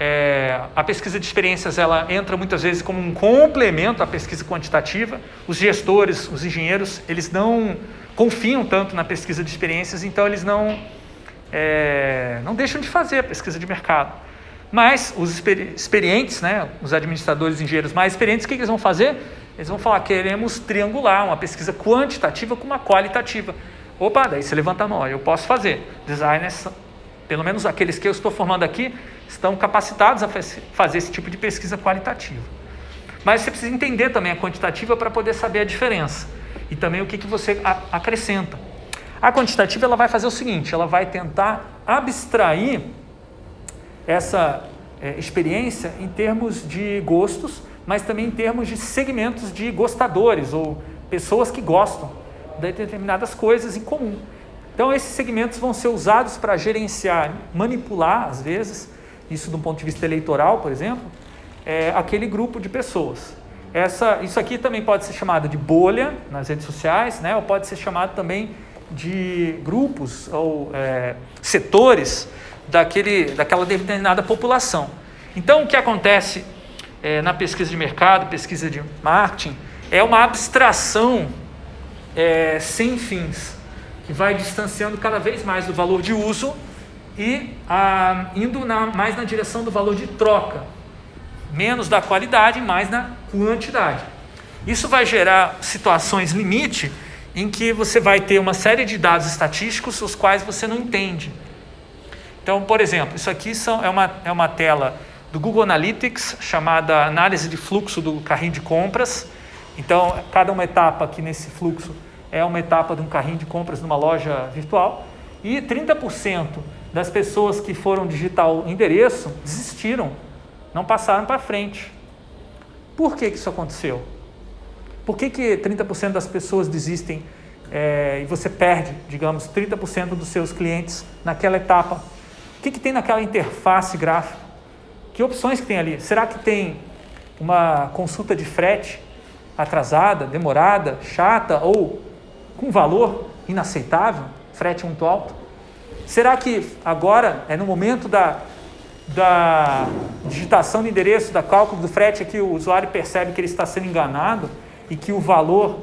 é, a pesquisa de experiências ela entra muitas vezes como um complemento à pesquisa quantitativa. Os gestores, os engenheiros, eles não confiam tanto na pesquisa de experiências, então eles não, é, não deixam de fazer a pesquisa de mercado. Mas os experientes, né, os administradores engenheiros mais experientes, o que eles vão fazer? Eles vão falar, queremos triangular uma pesquisa quantitativa com uma qualitativa. Opa, daí você levanta a mão, eu posso fazer. Designers, pelo menos aqueles que eu estou formando aqui, estão capacitados a fazer esse tipo de pesquisa qualitativa. Mas você precisa entender também a quantitativa para poder saber a diferença e também o que, que você acrescenta. A quantitativa ela vai fazer o seguinte, ela vai tentar abstrair essa é, experiência em termos de gostos, mas também em termos de segmentos de gostadores ou pessoas que gostam de determinadas coisas em comum. Então esses segmentos vão ser usados para gerenciar, manipular às vezes, isso do ponto de vista eleitoral, por exemplo, é, aquele grupo de pessoas. Essa, isso aqui também pode ser chamado de bolha nas redes sociais, né? ou pode ser chamado também de grupos ou é, setores daquele, daquela determinada população. Então, o que acontece é, na pesquisa de mercado, pesquisa de marketing, é uma abstração é, sem fins, que vai distanciando cada vez mais do valor de uso e ah, indo na, mais na direção do valor de troca, menos da qualidade, mais na quantidade. Isso vai gerar situações limite em que você vai ter uma série de dados estatísticos os quais você não entende. Então, por exemplo, isso aqui são, é, uma, é uma tela do Google Analytics chamada análise de fluxo do carrinho de compras. Então, cada uma etapa aqui nesse fluxo é uma etapa de um carrinho de compras numa loja virtual. E 30% das pessoas que foram digitar o endereço desistiram, não passaram para frente. Por que, que isso aconteceu? Por que, que 30% das pessoas desistem é, e você perde, digamos, 30% dos seus clientes naquela etapa? O que, que tem naquela interface gráfica? Que opções que tem ali? Será que tem uma consulta de frete atrasada, demorada, chata ou com valor inaceitável, frete muito alto? Será que agora é no momento da, da digitação de endereço, da cálculo do frete, que o usuário percebe que ele está sendo enganado e que o valor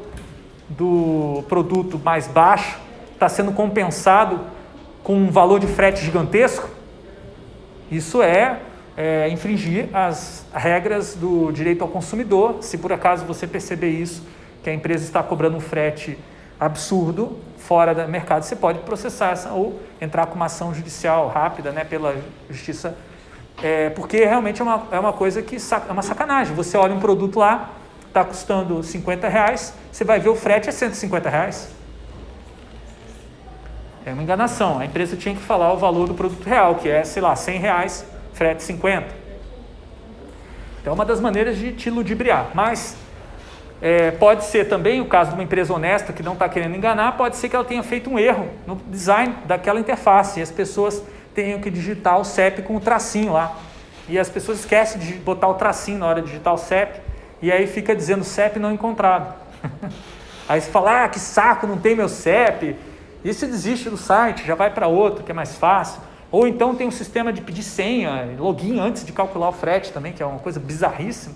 do produto mais baixo está sendo compensado com um valor de frete gigantesco? Isso é, é infringir as regras do direito ao consumidor. Se por acaso você perceber isso, que a empresa está cobrando um frete absurdo fora do mercado, você pode processar essa, ou entrar com uma ação judicial rápida né, pela justiça, é, porque realmente é uma, é uma coisa que é uma sacanagem. Você olha um produto lá, está custando 50 reais, você vai ver o frete é 150 reais. É uma enganação. A empresa tinha que falar o valor do produto real, que é, sei lá, 100 reais, frete 50. Então é uma das maneiras de te ludibriar. Mas é, pode ser também o caso de uma empresa honesta que não está querendo enganar, pode ser que ela tenha feito um erro no design daquela interface e as pessoas tenham que digitar o CEP com o tracinho lá. E as pessoas esquecem de botar o tracinho na hora de digitar o CEP e aí fica dizendo CEP não encontrado. aí você fala, ah, que saco, não tem meu CEP. E você desiste do site, já vai para outro que é mais fácil. Ou então tem um sistema de pedir senha, login antes de calcular o frete também, que é uma coisa bizarríssima.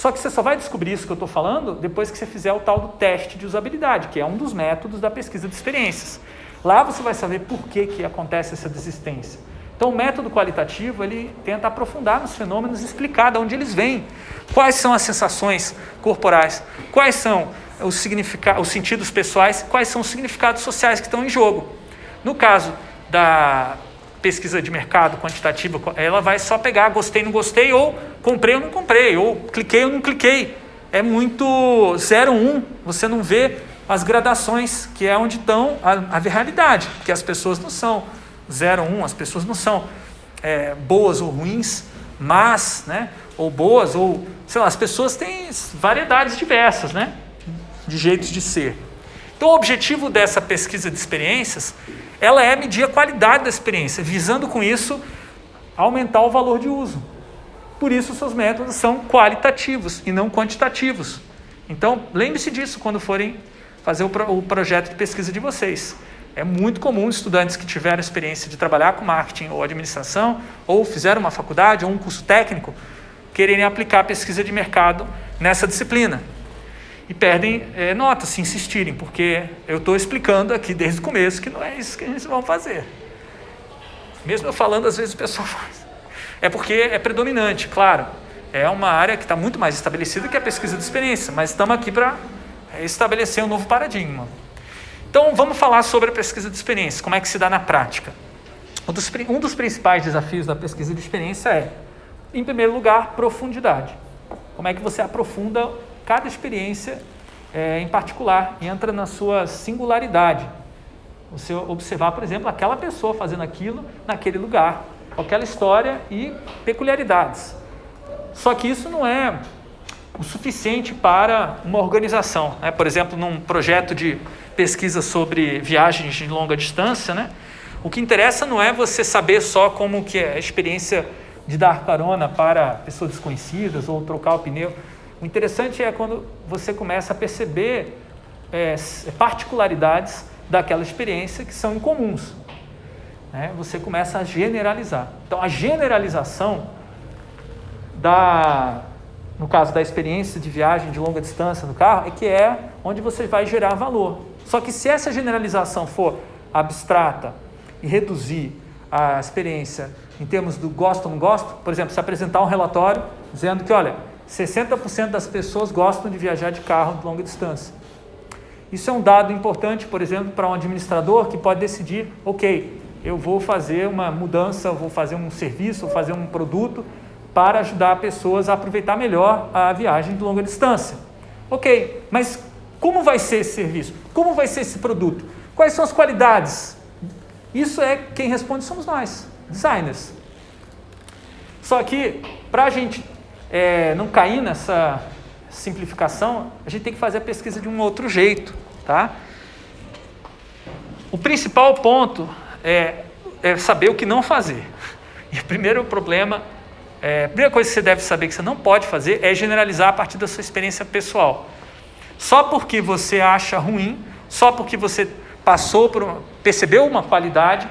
Só que você só vai descobrir isso que eu estou falando depois que você fizer o tal do teste de usabilidade, que é um dos métodos da pesquisa de experiências. Lá você vai saber por que, que acontece essa desistência. Então, o método qualitativo ele tenta aprofundar nos fenômenos e explicar de onde eles vêm, quais são as sensações corporais, quais são os, significados, os sentidos pessoais, quais são os significados sociais que estão em jogo. No caso da pesquisa de mercado quantitativa, ela vai só pegar gostei, não gostei, ou comprei ou não comprei, ou cliquei ou não cliquei. É muito 0, 1, um, você não vê as gradações, que é onde estão a, a realidade, que as pessoas não são 0, 1, um, as pessoas não são é, boas ou ruins, mas, né, ou boas, ou, sei lá, as pessoas têm variedades diversas, né, de jeitos de ser. Então, o objetivo dessa pesquisa de experiências ela é medir a qualidade da experiência, visando com isso aumentar o valor de uso. Por isso, seus métodos são qualitativos e não quantitativos. Então, lembre-se disso quando forem fazer o, pro, o projeto de pesquisa de vocês. É muito comum estudantes que tiveram experiência de trabalhar com marketing ou administração, ou fizeram uma faculdade ou um curso técnico, quererem aplicar pesquisa de mercado nessa disciplina e perdem é, nota se insistirem, porque eu estou explicando aqui desde o começo que não é isso que eles vão fazer. Mesmo eu falando, às vezes o pessoal faz. É porque é predominante, claro. É uma área que está muito mais estabelecida que a pesquisa de experiência, mas estamos aqui para estabelecer um novo paradigma. Então, vamos falar sobre a pesquisa de experiência, como é que se dá na prática. Um dos, um dos principais desafios da pesquisa de experiência é, em primeiro lugar, profundidade. Como é que você aprofunda cada experiência é, em particular, entra na sua singularidade. Você observar, por exemplo, aquela pessoa fazendo aquilo naquele lugar, aquela história e peculiaridades. Só que isso não é o suficiente para uma organização. Né? Por exemplo, num projeto de pesquisa sobre viagens de longa distância, né? o que interessa não é você saber só como que é a experiência de dar carona para pessoas desconhecidas ou trocar o pneu. O interessante é quando você começa a perceber é, particularidades daquela experiência que são incomuns. Né? Você começa a generalizar. Então, a generalização da, no caso da experiência de viagem de longa distância no carro, é que é onde você vai gerar valor. Só que se essa generalização for abstrata e reduzir a experiência em termos do gosto ou não gosto, por exemplo, se apresentar um relatório dizendo que, olha, 60% das pessoas gostam de viajar de carro de longa distância. Isso é um dado importante, por exemplo, para um administrador que pode decidir, ok, eu vou fazer uma mudança, vou fazer um serviço, vou fazer um produto para ajudar pessoas a aproveitar melhor a viagem de longa distância. Ok, mas como vai ser esse serviço? Como vai ser esse produto? Quais são as qualidades? Isso é quem responde somos nós, designers. Só que para a gente é, não cair nessa simplificação, a gente tem que fazer a pesquisa de um outro jeito, tá? O principal ponto é, é saber o que não fazer. E o primeiro problema, é, a primeira coisa que você deve saber que você não pode fazer é generalizar a partir da sua experiência pessoal. Só porque você acha ruim, só porque você passou por, percebeu uma qualidade,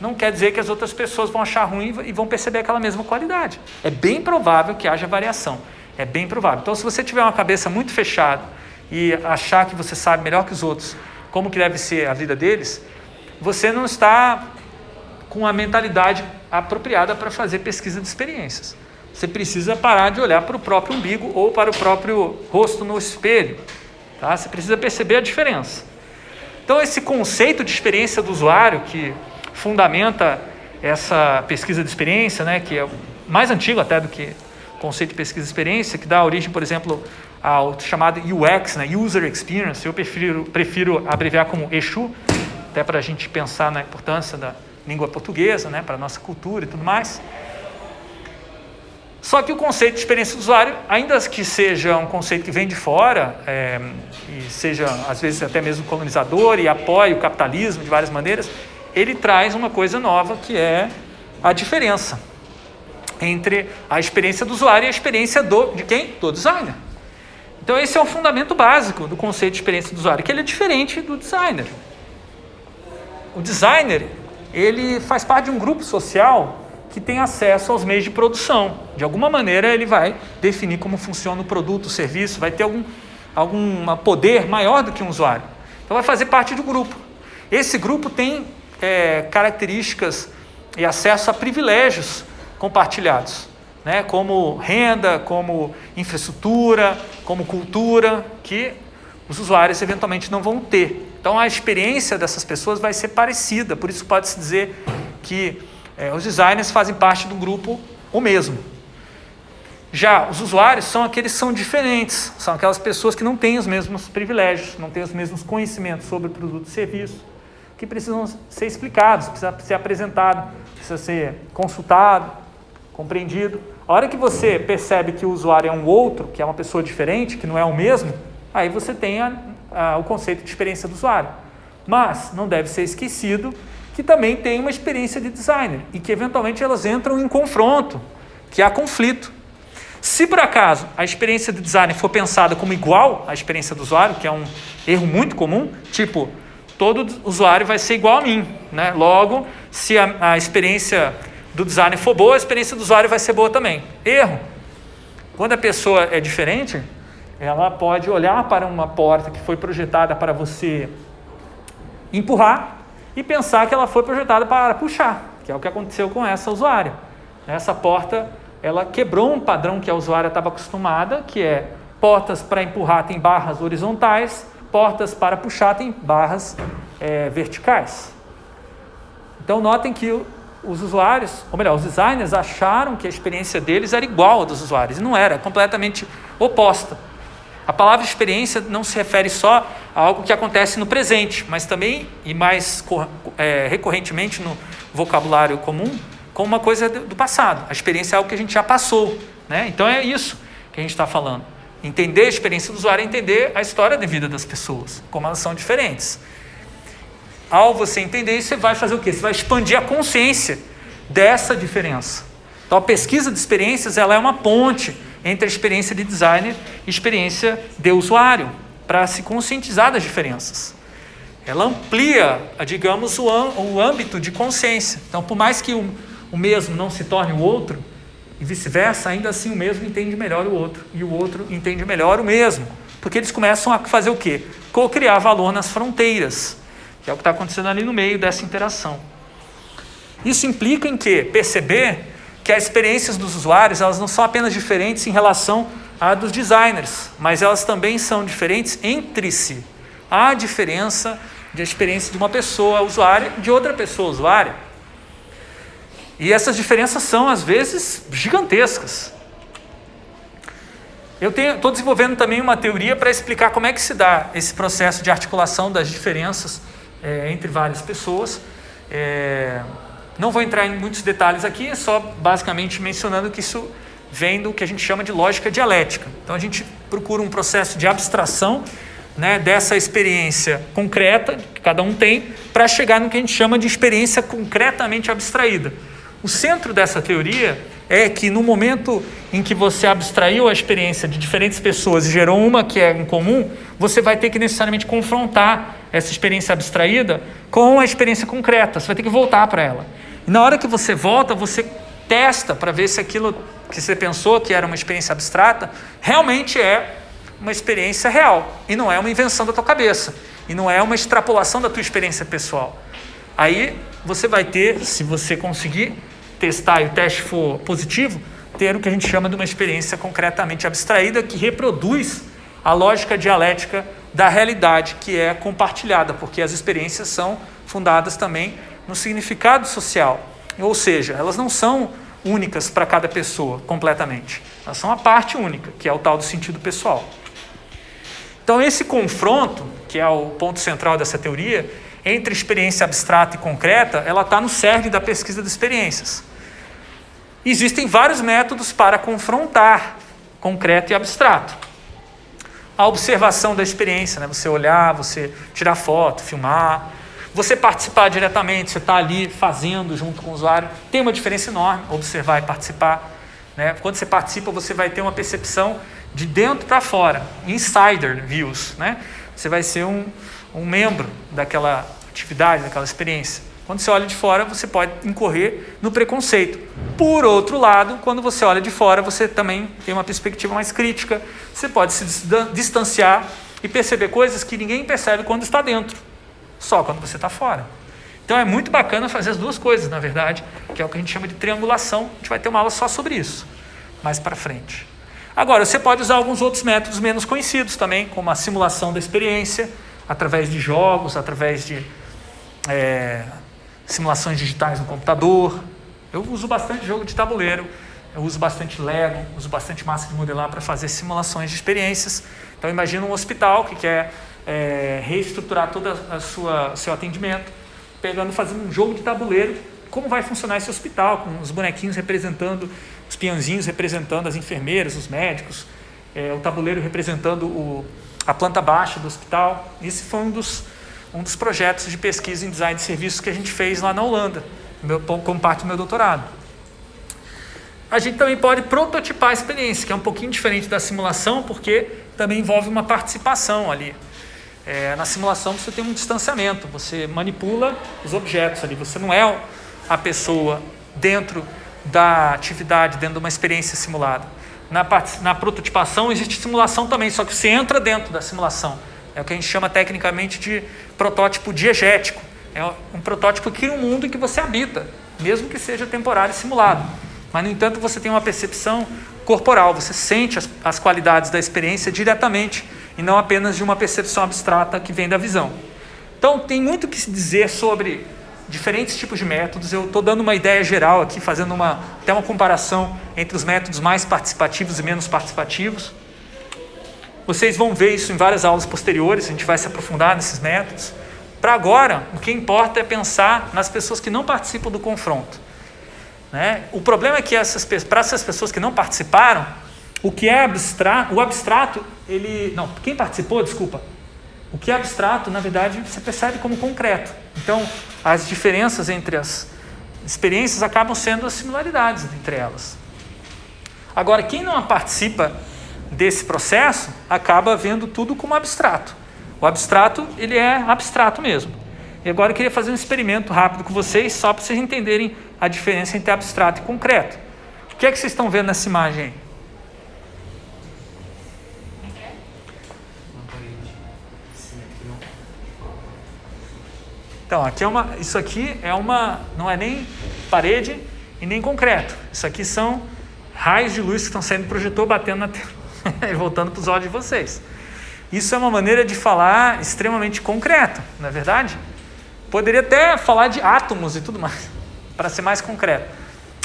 não quer dizer que as outras pessoas vão achar ruim e vão perceber aquela mesma qualidade. É bem provável que haja variação. É bem provável. Então, se você tiver uma cabeça muito fechada e achar que você sabe melhor que os outros como que deve ser a vida deles, você não está com a mentalidade apropriada para fazer pesquisa de experiências. Você precisa parar de olhar para o próprio umbigo ou para o próprio rosto no espelho. Tá? Você precisa perceber a diferença. Então, esse conceito de experiência do usuário, que fundamenta essa pesquisa de experiência, né, que é mais antigo até do que o conceito de pesquisa de experiência, que dá origem, por exemplo, ao chamado UX, né, User Experience. Eu prefiro, prefiro abreviar como EXU, até para a gente pensar na importância da língua portuguesa, né, para a nossa cultura e tudo mais. Só que o conceito de experiência do usuário, ainda que seja um conceito que vem de fora, é, e seja às vezes até mesmo colonizador e apoie o capitalismo de várias maneiras, ele traz uma coisa nova que é a diferença entre a experiência do usuário e a experiência do, de quem? Do designer. Então esse é o fundamento básico do conceito de experiência do usuário, que ele é diferente do designer. O designer, ele faz parte de um grupo social que tem acesso aos meios de produção. De alguma maneira ele vai definir como funciona o produto, o serviço, vai ter algum, algum poder maior do que um usuário. Então vai fazer parte do grupo. Esse grupo tem é, características e acesso a privilégios compartilhados, né? como renda, como infraestrutura, como cultura, que os usuários eventualmente não vão ter. Então a experiência dessas pessoas vai ser parecida, por isso pode-se dizer que é, os designers fazem parte do grupo o mesmo. Já os usuários são aqueles que são diferentes, são aquelas pessoas que não têm os mesmos privilégios, não têm os mesmos conhecimentos sobre produto e serviço, que precisam ser explicados, precisa ser apresentado, precisa ser consultado, compreendido. A hora que você percebe que o usuário é um outro, que é uma pessoa diferente, que não é o mesmo, aí você tem a, a, o conceito de experiência do usuário. Mas não deve ser esquecido que também tem uma experiência de designer e que eventualmente elas entram em confronto, que há conflito. Se por acaso a experiência de designer for pensada como igual à experiência do usuário, que é um erro muito comum, tipo, todo usuário vai ser igual a mim. Né? Logo, se a, a experiência do designer for boa, a experiência do usuário vai ser boa também. Erro. Quando a pessoa é diferente, ela pode olhar para uma porta que foi projetada para você empurrar e pensar que ela foi projetada para puxar, que é o que aconteceu com essa usuária. Essa porta, ela quebrou um padrão que a usuária estava acostumada, que é portas para empurrar tem barras horizontais, portas para puxar tem barras é, verticais. Então notem que os usuários, ou melhor, os designers acharam que a experiência deles era igual à dos usuários, não era, é completamente oposta. A palavra experiência não se refere só a algo que acontece no presente, mas também, e mais é, recorrentemente no vocabulário comum, como uma coisa do passado. A experiência é algo que a gente já passou. Né? Então é isso que a gente está falando. Entender a experiência do usuário é entender a história de vida das pessoas, como elas são diferentes. Ao você entender isso, você vai fazer o quê? Você vai expandir a consciência dessa diferença. Então a pesquisa de experiências ela é uma ponte entre a experiência de designer e a experiência de usuário, para se conscientizar das diferenças. Ela amplia, digamos, o, âmbito de consciência. Então, por mais que o mesmo não se torne o outro, e vice-versa, ainda assim o mesmo entende melhor o outro, e o outro entende melhor o mesmo. Porque eles começam a fazer o quê? Co-criar valor nas fronteiras, que é o que está acontecendo ali no meio dessa interação. Isso implica em que? Perceber que as experiências dos usuários elas não são apenas diferentes em relação à dos designers, mas elas também são diferentes entre si. Há diferença de experiência de uma pessoa usuária de outra pessoa usuária. E essas diferenças são, às vezes, gigantescas. Eu estou desenvolvendo também uma teoria para explicar como é que se dá esse processo de articulação das diferenças é, entre várias pessoas. É, não vou entrar em muitos detalhes aqui, é só basicamente mencionando que isso vem do que a gente chama de lógica dialética. Então a gente procura um processo de abstração né, dessa experiência concreta que cada um tem para chegar no que a gente chama de experiência concretamente abstraída. O centro dessa teoria é que no momento em que você abstraiu a experiência de diferentes pessoas e gerou uma que é em comum, você vai ter que necessariamente confrontar essa experiência abstraída com a experiência concreta. Você vai ter que voltar para ela. E na hora que você volta, você testa para ver se aquilo que você pensou que era uma experiência abstrata realmente é uma experiência real e não é uma invenção da tua cabeça e não é uma extrapolação da tua experiência pessoal. Aí você vai ter, se você conseguir testar e o teste for positivo, ter o que a gente chama de uma experiência concretamente abstraída que reproduz a lógica dialética da realidade que é compartilhada, porque as experiências são fundadas também no significado social. Ou seja, elas não são únicas para cada pessoa completamente. Elas são a parte única, que é o tal do sentido pessoal. Então, esse confronto, que é o ponto central dessa teoria, entre experiência abstrata e concreta, ela está no cerne da pesquisa de experiências. Existem vários métodos para confrontar concreto e abstrato. A observação da experiência, né? você olhar, você tirar foto, filmar, você participar diretamente, você está ali fazendo junto com o usuário, tem uma diferença enorme, observar e participar. Né? Quando você participa, você vai ter uma percepção de dentro para fora, insider views. Né? Você vai ser um, um membro daquela atividade, daquela experiência. Quando você olha de fora, você pode incorrer no preconceito. Por outro lado, quando você olha de fora, você também tem uma perspectiva mais crítica. Você pode se distanciar e perceber coisas que ninguém percebe quando está dentro só quando você está fora. Então é muito bacana fazer as duas coisas, na verdade, que é o que a gente chama de triangulação. A gente vai ter uma aula só sobre isso, mais para frente. Agora, você pode usar alguns outros métodos menos conhecidos também, como a simulação da experiência, através de jogos, através de é, simulações digitais no computador. Eu uso bastante jogo de tabuleiro, eu uso bastante Lego, uso bastante massa de modelar para fazer simulações de experiências. Então, imagina um hospital que quer é, reestruturar todo sua seu atendimento, pegando, fazendo um jogo de tabuleiro, como vai funcionar esse hospital, com os bonequinhos representando, os peãozinhos representando as enfermeiras, os médicos, é, o tabuleiro representando o, a planta baixa do hospital. Esse foi um dos, um dos projetos de pesquisa em design de serviços que a gente fez lá na Holanda, meu, como parte do meu doutorado. A gente também pode prototipar a experiência, que é um pouquinho diferente da simulação, porque também envolve uma participação ali. É, na simulação você tem um distanciamento, você manipula os objetos ali, você não é a pessoa dentro da atividade, dentro de uma experiência simulada. Na, na prototipação existe simulação também, só que você entra dentro da simulação. É o que a gente chama tecnicamente de protótipo diegético. É um protótipo que cria um mundo em que você habita, mesmo que seja temporário e simulado. Mas, no entanto, você tem uma percepção corporal, você sente as, as qualidades da experiência diretamente e não apenas de uma percepção abstrata que vem da visão. Então, tem muito que se dizer sobre diferentes tipos de métodos. Eu estou dando uma ideia geral aqui, fazendo uma, até uma comparação entre os métodos mais participativos e menos participativos. Vocês vão ver isso em várias aulas posteriores, a gente vai se aprofundar nesses métodos. Para agora, o que importa é pensar nas pessoas que não participam do confronto. Né? O problema é que para essas pessoas que não participaram, o que é abstrato, o abstrato, ele. Não, quem participou, desculpa. O que é abstrato, na verdade, você percebe como concreto. Então, as diferenças entre as experiências acabam sendo as similaridades entre elas. Agora, quem não participa desse processo acaba vendo tudo como abstrato. O abstrato, ele é abstrato mesmo. E agora eu queria fazer um experimento rápido com vocês, só para vocês entenderem a diferença entre abstrato e concreto. O que é que vocês estão vendo nessa imagem aí? Então, aqui é uma, isso aqui é uma, não é nem parede e nem concreto. Isso aqui são raios de luz que estão saindo do projetor batendo na tela voltando para os olhos de vocês. Isso é uma maneira de falar extremamente concreta, não é verdade? Poderia até falar de átomos e tudo mais, para ser mais concreto.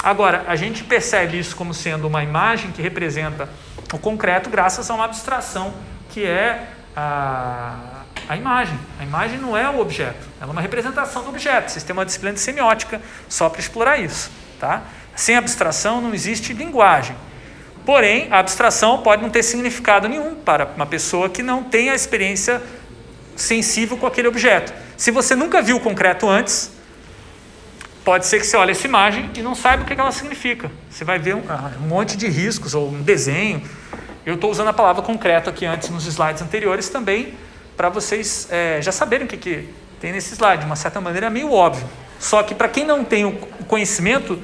Agora, a gente percebe isso como sendo uma imagem que representa o concreto graças a uma abstração que é a, a imagem. A imagem não é o objeto, ela é uma representação do objeto. Vocês têm uma disciplina de semiótica só para explorar isso. Tá? Sem abstração não existe linguagem. Porém, a abstração pode não ter significado nenhum para uma pessoa que não tem a experiência sensível com aquele objeto. Se você nunca viu o concreto antes, pode ser que você olhe essa imagem e não saiba o que ela significa. Você vai ver um, ah, um monte de riscos ou um desenho. Eu estou usando a palavra concreto aqui antes nos slides anteriores também, para vocês é, já saberem o que, que tem nesse slide. De uma certa maneira é meio óbvio. Só que para quem não tem o conhecimento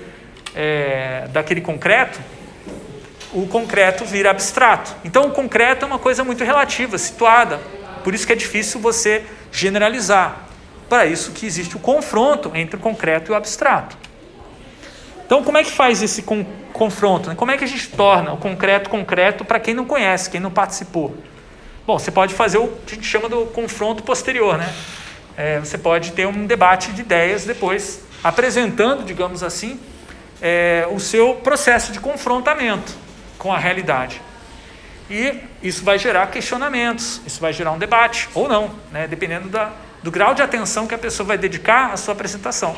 é, daquele concreto, o concreto vira abstrato. Então, o concreto é uma coisa muito relativa, situada. Por isso que é difícil você generalizar. Para isso que existe o confronto entre o concreto e o abstrato. Então, como é que faz esse con confronto? Né? Como é que a gente torna o concreto concreto para quem não conhece, quem não participou? Bom, você pode fazer o que a gente chama do confronto posterior, né? É, você pode ter um debate de ideias depois, apresentando, digamos assim, é, o seu processo de confrontamento com a realidade. E isso vai gerar questionamentos, isso vai gerar um debate, ou não, né? dependendo da, do grau de atenção que a pessoa vai dedicar à sua apresentação.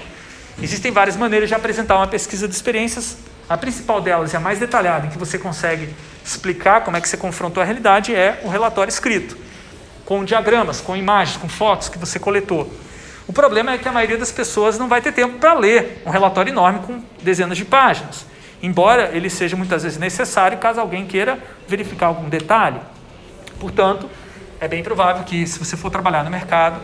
Existem várias maneiras de apresentar uma pesquisa de experiências. A principal delas e a mais detalhada, em que você consegue explicar como é que você confrontou a realidade, é o relatório escrito, com diagramas, com imagens, com fotos que você coletou. O problema é que a maioria das pessoas não vai ter tempo para ler um relatório enorme com dezenas de páginas embora ele seja muitas vezes necessário caso alguém queira verificar algum detalhe. Portanto, é bem provável que se você for trabalhar no mercado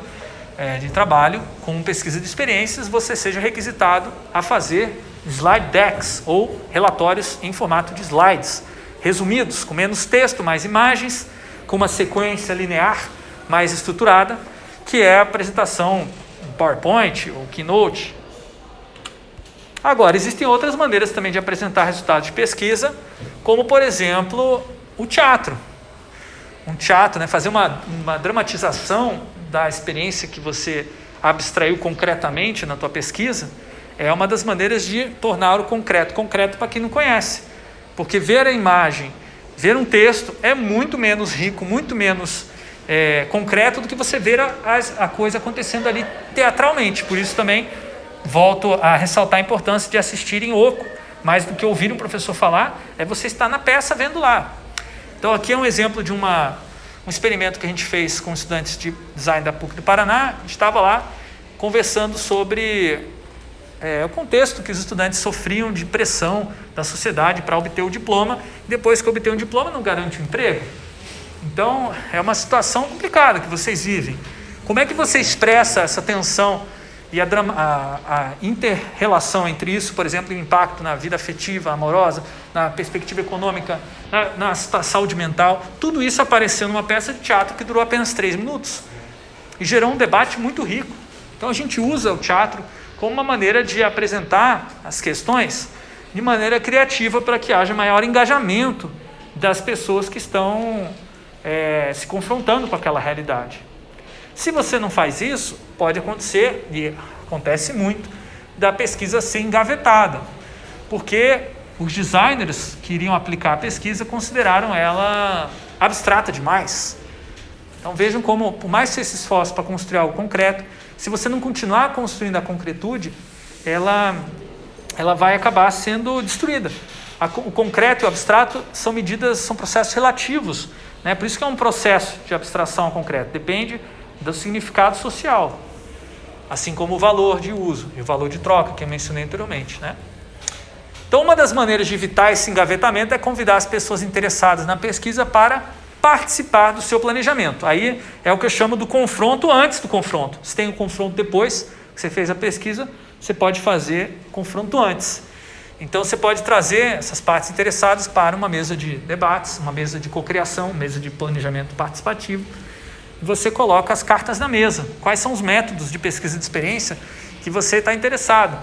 é, de trabalho com pesquisa de experiências, você seja requisitado a fazer slide decks ou relatórios em formato de slides, resumidos, com menos texto, mais imagens, com uma sequência linear mais estruturada, que é a apresentação PowerPoint ou Keynote, Agora, existem outras maneiras também de apresentar resultados de pesquisa, como, por exemplo, o teatro. Um teatro, né, fazer uma, uma dramatização da experiência que você abstraiu concretamente na tua pesquisa, é uma das maneiras de tornar o concreto concreto para quem não conhece. Porque ver a imagem, ver um texto é muito menos rico, muito menos é, concreto do que você ver a, a, coisa acontecendo ali teatralmente. Por isso também volto a ressaltar a importância de assistir em oco, mais do que ouvir um professor falar, é você estar na peça vendo lá. Então aqui é um exemplo de uma, um experimento que a gente fez com estudantes de design da PUC do Paraná, a gente estava lá conversando sobre é, o contexto que os estudantes sofriam de pressão da sociedade para obter o diploma, depois que obter um diploma não garante um emprego. Então é uma situação complicada que vocês vivem. Como é que você expressa essa tensão e a, a, a inter-relação entre isso, por exemplo, o impacto na vida afetiva, amorosa, na perspectiva econômica, na, na saúde mental, tudo isso apareceu numa peça de teatro que durou apenas três minutos e gerou um debate muito rico. Então a gente usa o teatro como uma maneira de apresentar as questões de maneira criativa para que haja maior engajamento das pessoas que estão é, se confrontando com aquela realidade. Se você não faz isso, pode acontecer, e acontece muito, da pesquisa ser engavetada, porque os designers que iriam aplicar a pesquisa consideraram ela abstrata demais. Então vejam como, por mais que você se esforce para construir algo concreto, se você não continuar construindo a concretude, ela, ela vai acabar sendo destruída. o concreto e o abstrato são medidas, são processos relativos. Né? Por isso que é um processo de abstração concreto. Depende do significado social. Assim como o valor de uso e o valor de troca, que eu mencionei anteriormente. Né? Então, uma das maneiras de evitar esse engavetamento é convidar as pessoas interessadas na pesquisa para participar do seu planejamento. Aí é o que eu chamo do confronto antes do confronto. Se tem o um confronto depois que você fez a pesquisa, você pode fazer confronto antes. Então você pode trazer essas partes interessadas para uma mesa de debates, uma mesa de cocriação, mesa de planejamento participativo. Você coloca as cartas na mesa. Quais são os métodos de pesquisa de experiência que você está interessado?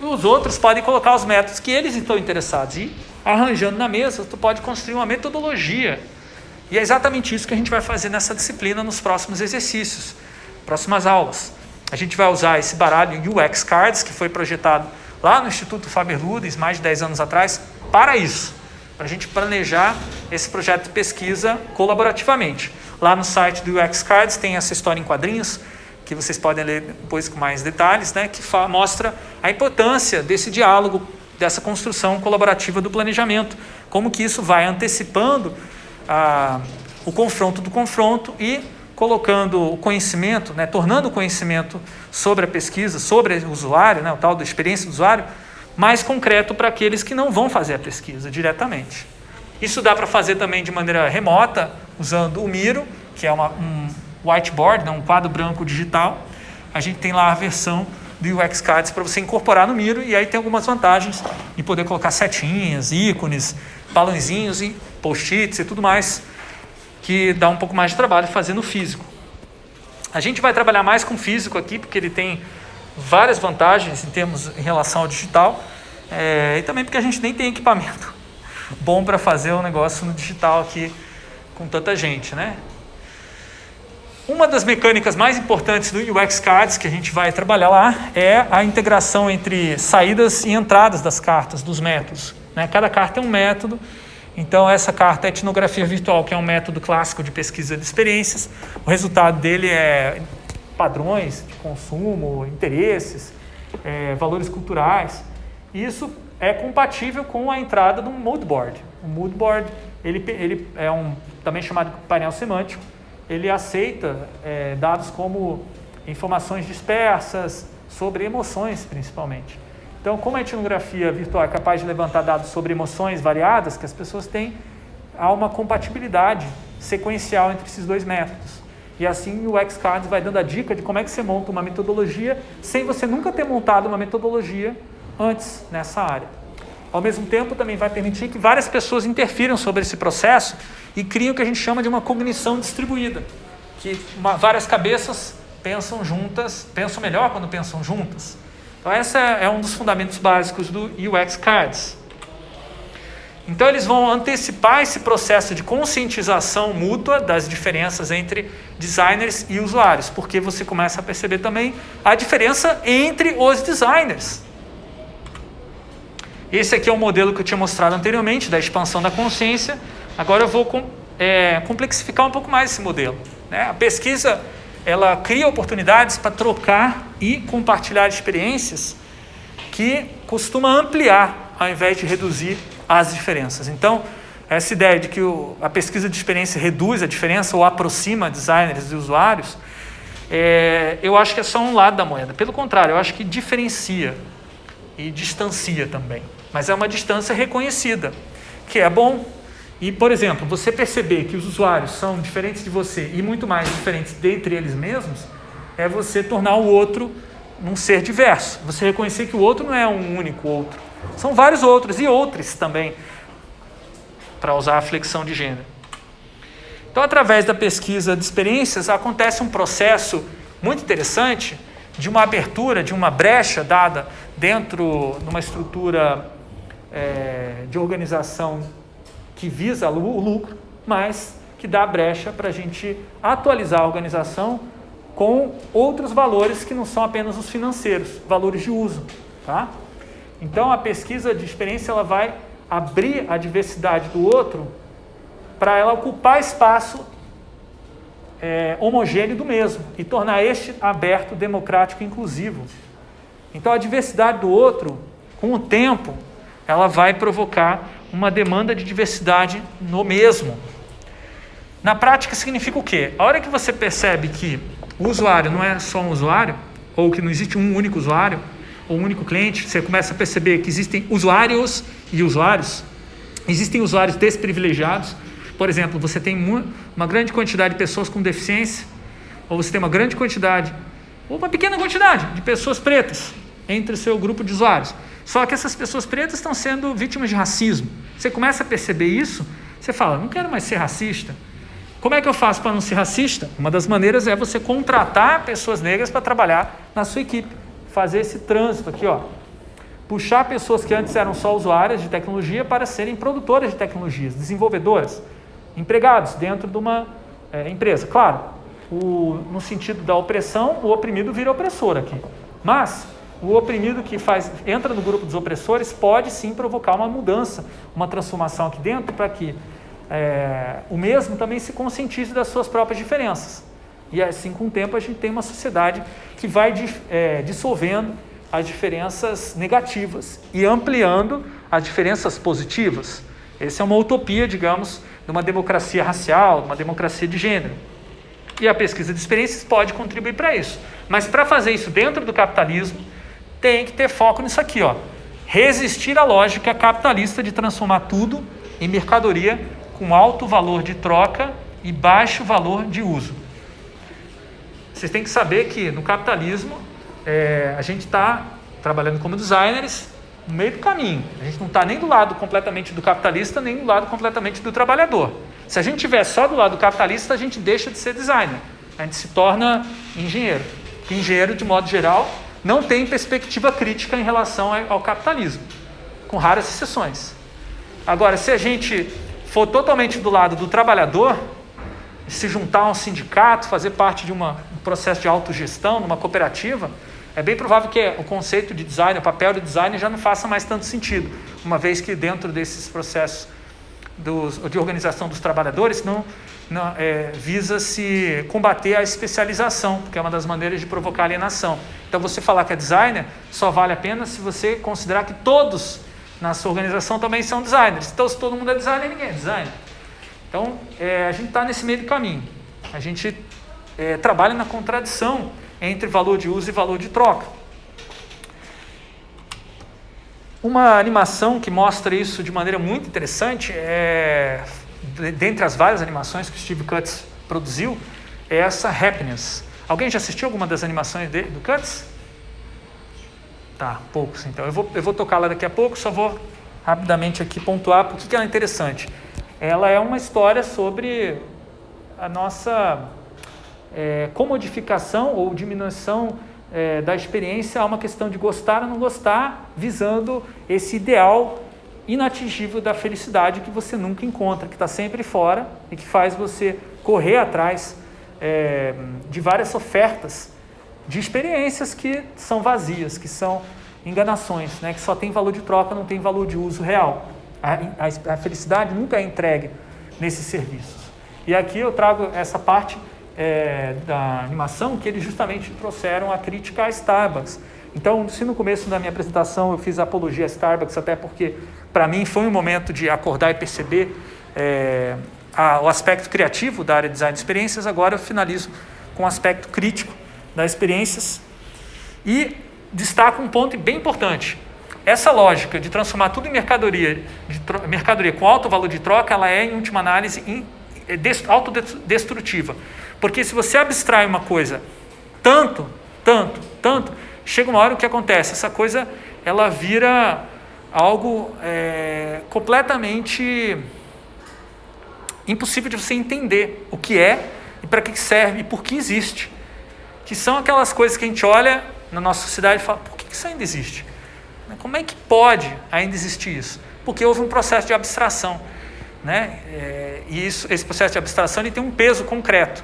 os outros podem colocar os métodos que eles estão interessados. E arranjando na mesa, tu pode construir uma metodologia. E é exatamente isso que a gente vai fazer nessa disciplina nos próximos exercícios, próximas aulas. A gente vai usar esse baralho UX Cards, que foi projetado lá no Instituto Faber Ludens, mais de 10 anos atrás, para isso, para a gente planejar esse projeto de pesquisa colaborativamente. Lá no site do UX Cards tem essa história em quadrinhos, que vocês podem ler depois com mais detalhes, né, que mostra a importância desse diálogo, dessa construção colaborativa do planejamento, como que isso vai antecipando a, o confronto do confronto e colocando o conhecimento, né, tornando o conhecimento sobre a pesquisa, sobre o usuário, né, o tal da experiência do usuário, mais concreto para aqueles que não vão fazer a pesquisa diretamente. Isso dá para fazer também de maneira remota, usando o Miro, que é uma, um, whiteboard, né, um quadro branco digital. A gente tem lá a versão do UX Cards para você incorporar no Miro e aí tem algumas vantagens de poder colocar setinhas, ícones, balãozinhos e post-its e tudo mais que dá um pouco mais de trabalho fazer no físico. A gente vai trabalhar mais com físico aqui porque ele tem várias vantagens em termos em relação ao digital é, e também porque a gente nem tem equipamento bom para fazer um negócio no digital aqui com tanta gente, né? Uma das mecânicas mais importantes do UX Cards que a gente vai trabalhar lá é a integração entre saídas e entradas das cartas, dos métodos. Né? Cada carta é um método, então essa carta é etnografia virtual, que é um método clássico de pesquisa de experiências. O resultado dele é padrões de consumo, interesses, é, valores culturais. Isso é compatível com a entrada do moodboard. O moodboard ele, ele é um também chamado de painel semântico ele aceita é, dados como informações dispersas, sobre emoções principalmente. Então, como a etnografia virtual é capaz de levantar dados sobre emoções variadas que as pessoas têm, há uma compatibilidade sequencial entre esses dois métodos. E assim o XCards vai dando a dica de como é que você monta uma metodologia sem você nunca ter montado uma metodologia antes nessa área. Ao mesmo tempo, também vai permitir que várias pessoas interfiram sobre esse processo e criem o que a gente chama de uma cognição distribuída, que uma, várias cabeças pensam juntas, pensam melhor quando pensam juntas. Então, esse é, é um dos fundamentos básicos do UX Cards. Então, eles vão antecipar esse processo de conscientização mútua das diferenças entre designers e usuários, porque você começa a perceber também a diferença entre os designers. Esse aqui é o modelo que eu tinha mostrado anteriormente, da expansão da consciência. Agora eu vou com, é, complexificar um pouco mais esse modelo. Né? A pesquisa ela cria oportunidades para trocar e compartilhar experiências que costuma ampliar ao invés de reduzir as diferenças. Então, essa ideia de que o, a pesquisa de experiência reduz a diferença ou aproxima designers e usuários, é, eu acho que é só um lado da moeda. Pelo contrário, eu acho que diferencia e distancia também. Mas é uma distância reconhecida, que é bom. E, por exemplo, você perceber que os usuários são diferentes de você e muito mais diferentes dentre eles mesmos, é você tornar o outro um ser diverso. Você reconhecer que o outro não é um único outro. São vários outros e outros também, para usar a flexão de gênero. Então, através da pesquisa de experiências, acontece um processo muito interessante de uma abertura, de uma brecha dada dentro de uma estrutura é, de organização que visa o lucro, mas que dá brecha para a gente atualizar a organização com outros valores que não são apenas os financeiros, valores de uso. Tá? Então a pesquisa de experiência ela vai abrir a diversidade do outro para ela ocupar espaço é, homogêneo do mesmo e tornar este aberto, democrático e inclusivo. Então a diversidade do outro, com o tempo, ela vai provocar uma demanda de diversidade no mesmo. Na prática significa o quê? A hora que você percebe que o usuário não é só um usuário, ou que não existe um único usuário, ou um único cliente, você começa a perceber que existem usuários e usuários, existem usuários desprivilegiados, por exemplo, você tem uma grande quantidade de pessoas com deficiência, ou você tem uma grande quantidade, ou uma pequena quantidade de pessoas pretas entre o seu grupo de usuários. Só que essas pessoas pretas estão sendo vítimas de racismo. Você começa a perceber isso, você fala, não quero mais ser racista. Como é que eu faço para não ser racista? Uma das maneiras é você contratar pessoas negras para trabalhar na sua equipe. Fazer esse trânsito aqui, ó. Puxar pessoas que antes eram só usuárias de tecnologia para serem produtoras de tecnologias, desenvolvedoras, empregados dentro de uma é, empresa. Claro, o, no sentido da opressão, o oprimido vira opressor aqui. Mas o oprimido que faz, entra no grupo dos opressores pode sim provocar uma mudança, uma transformação aqui dentro para que é, o mesmo também se conscientize das suas próprias diferenças. E assim, com o tempo, a gente tem uma sociedade que vai é, dissolvendo as diferenças negativas e ampliando as diferenças positivas. Essa é uma utopia, digamos, de uma democracia racial, de uma democracia de gênero. E a pesquisa de experiências pode contribuir para isso. Mas para fazer isso dentro do capitalismo, tem que ter foco nisso aqui, ó. Resistir à lógica capitalista de transformar tudo em mercadoria com alto valor de troca e baixo valor de uso. Vocês têm que saber que no capitalismo é, a gente está trabalhando como designers no meio do caminho. A gente não está nem do lado completamente do capitalista, nem do lado completamente do trabalhador. Se a gente estiver só do lado do capitalista, a gente deixa de ser designer. A gente se torna engenheiro. Porque engenheiro, de modo geral, não tem perspectiva crítica em relação ao capitalismo, com raras exceções. Agora, se a gente for totalmente do lado do trabalhador, se juntar a um sindicato, fazer parte de uma, um processo de autogestão, numa cooperativa, é bem provável que o conceito de design, o papel de design já não faça mais tanto sentido, uma vez que dentro desses processos dos, de organização dos trabalhadores não, não é, visa se combater a especialização, que é uma das maneiras de provocar alienação. Então, você falar que é designer só vale a pena se você considerar que todos na sua organização também são designers. Então, se todo mundo é designer, ninguém é designer. Então, é, a gente está nesse meio do caminho. A gente é, trabalha na contradição entre valor de uso e valor de troca. Uma animação que mostra isso de maneira muito interessante, é, dentre as várias animações que Steve Cutts produziu, é essa Happiness. Alguém já assistiu alguma das animações do Cutts? Tá, poucos então. Eu vou, eu vou tocar lá daqui a pouco, só vou rapidamente aqui pontuar por que ela é interessante. Ela é uma história sobre a nossa é, comodificação ou diminuição é, da experiência a uma questão de gostar ou não gostar, visando esse ideal inatingível da felicidade que você nunca encontra, que está sempre fora e que faz você correr atrás é, de várias ofertas de experiências que são vazias, que são enganações, né? que só tem valor de troca, não tem valor de uso real. A, a, a felicidade nunca é entregue nesses serviços. E aqui eu trago essa parte é, da animação que eles justamente trouxeram a crítica a Starbucks. Então, se no começo da minha apresentação eu fiz apologia a Starbucks, até porque para mim foi um momento de acordar e perceber é, a, o aspecto criativo da área de design de experiências, agora eu finalizo com o aspecto crítico das experiências e destaco um ponto bem importante. Essa lógica de transformar tudo em mercadoria, mercadoria com alto valor de troca, ela é, em última análise, in, é autodestrutiva. Porque se você abstrai uma coisa tanto, tanto, tanto, chega uma hora o que acontece? Essa coisa ela vira algo é, completamente impossível de você entender o que é e para que serve e por que existe. Que são aquelas coisas que a gente olha na nossa sociedade e fala, por que isso ainda existe? Como é que pode ainda existir isso? Porque houve um processo de abstração. Né? É, e isso, esse processo de abstração ele tem um peso concreto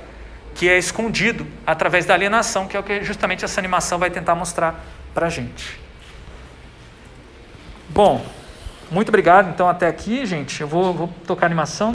que é escondido através da alienação, que é o que justamente essa animação vai tentar mostrar para a gente. Bom, muito obrigado então até aqui, gente. Eu vou, vou tocar a animação.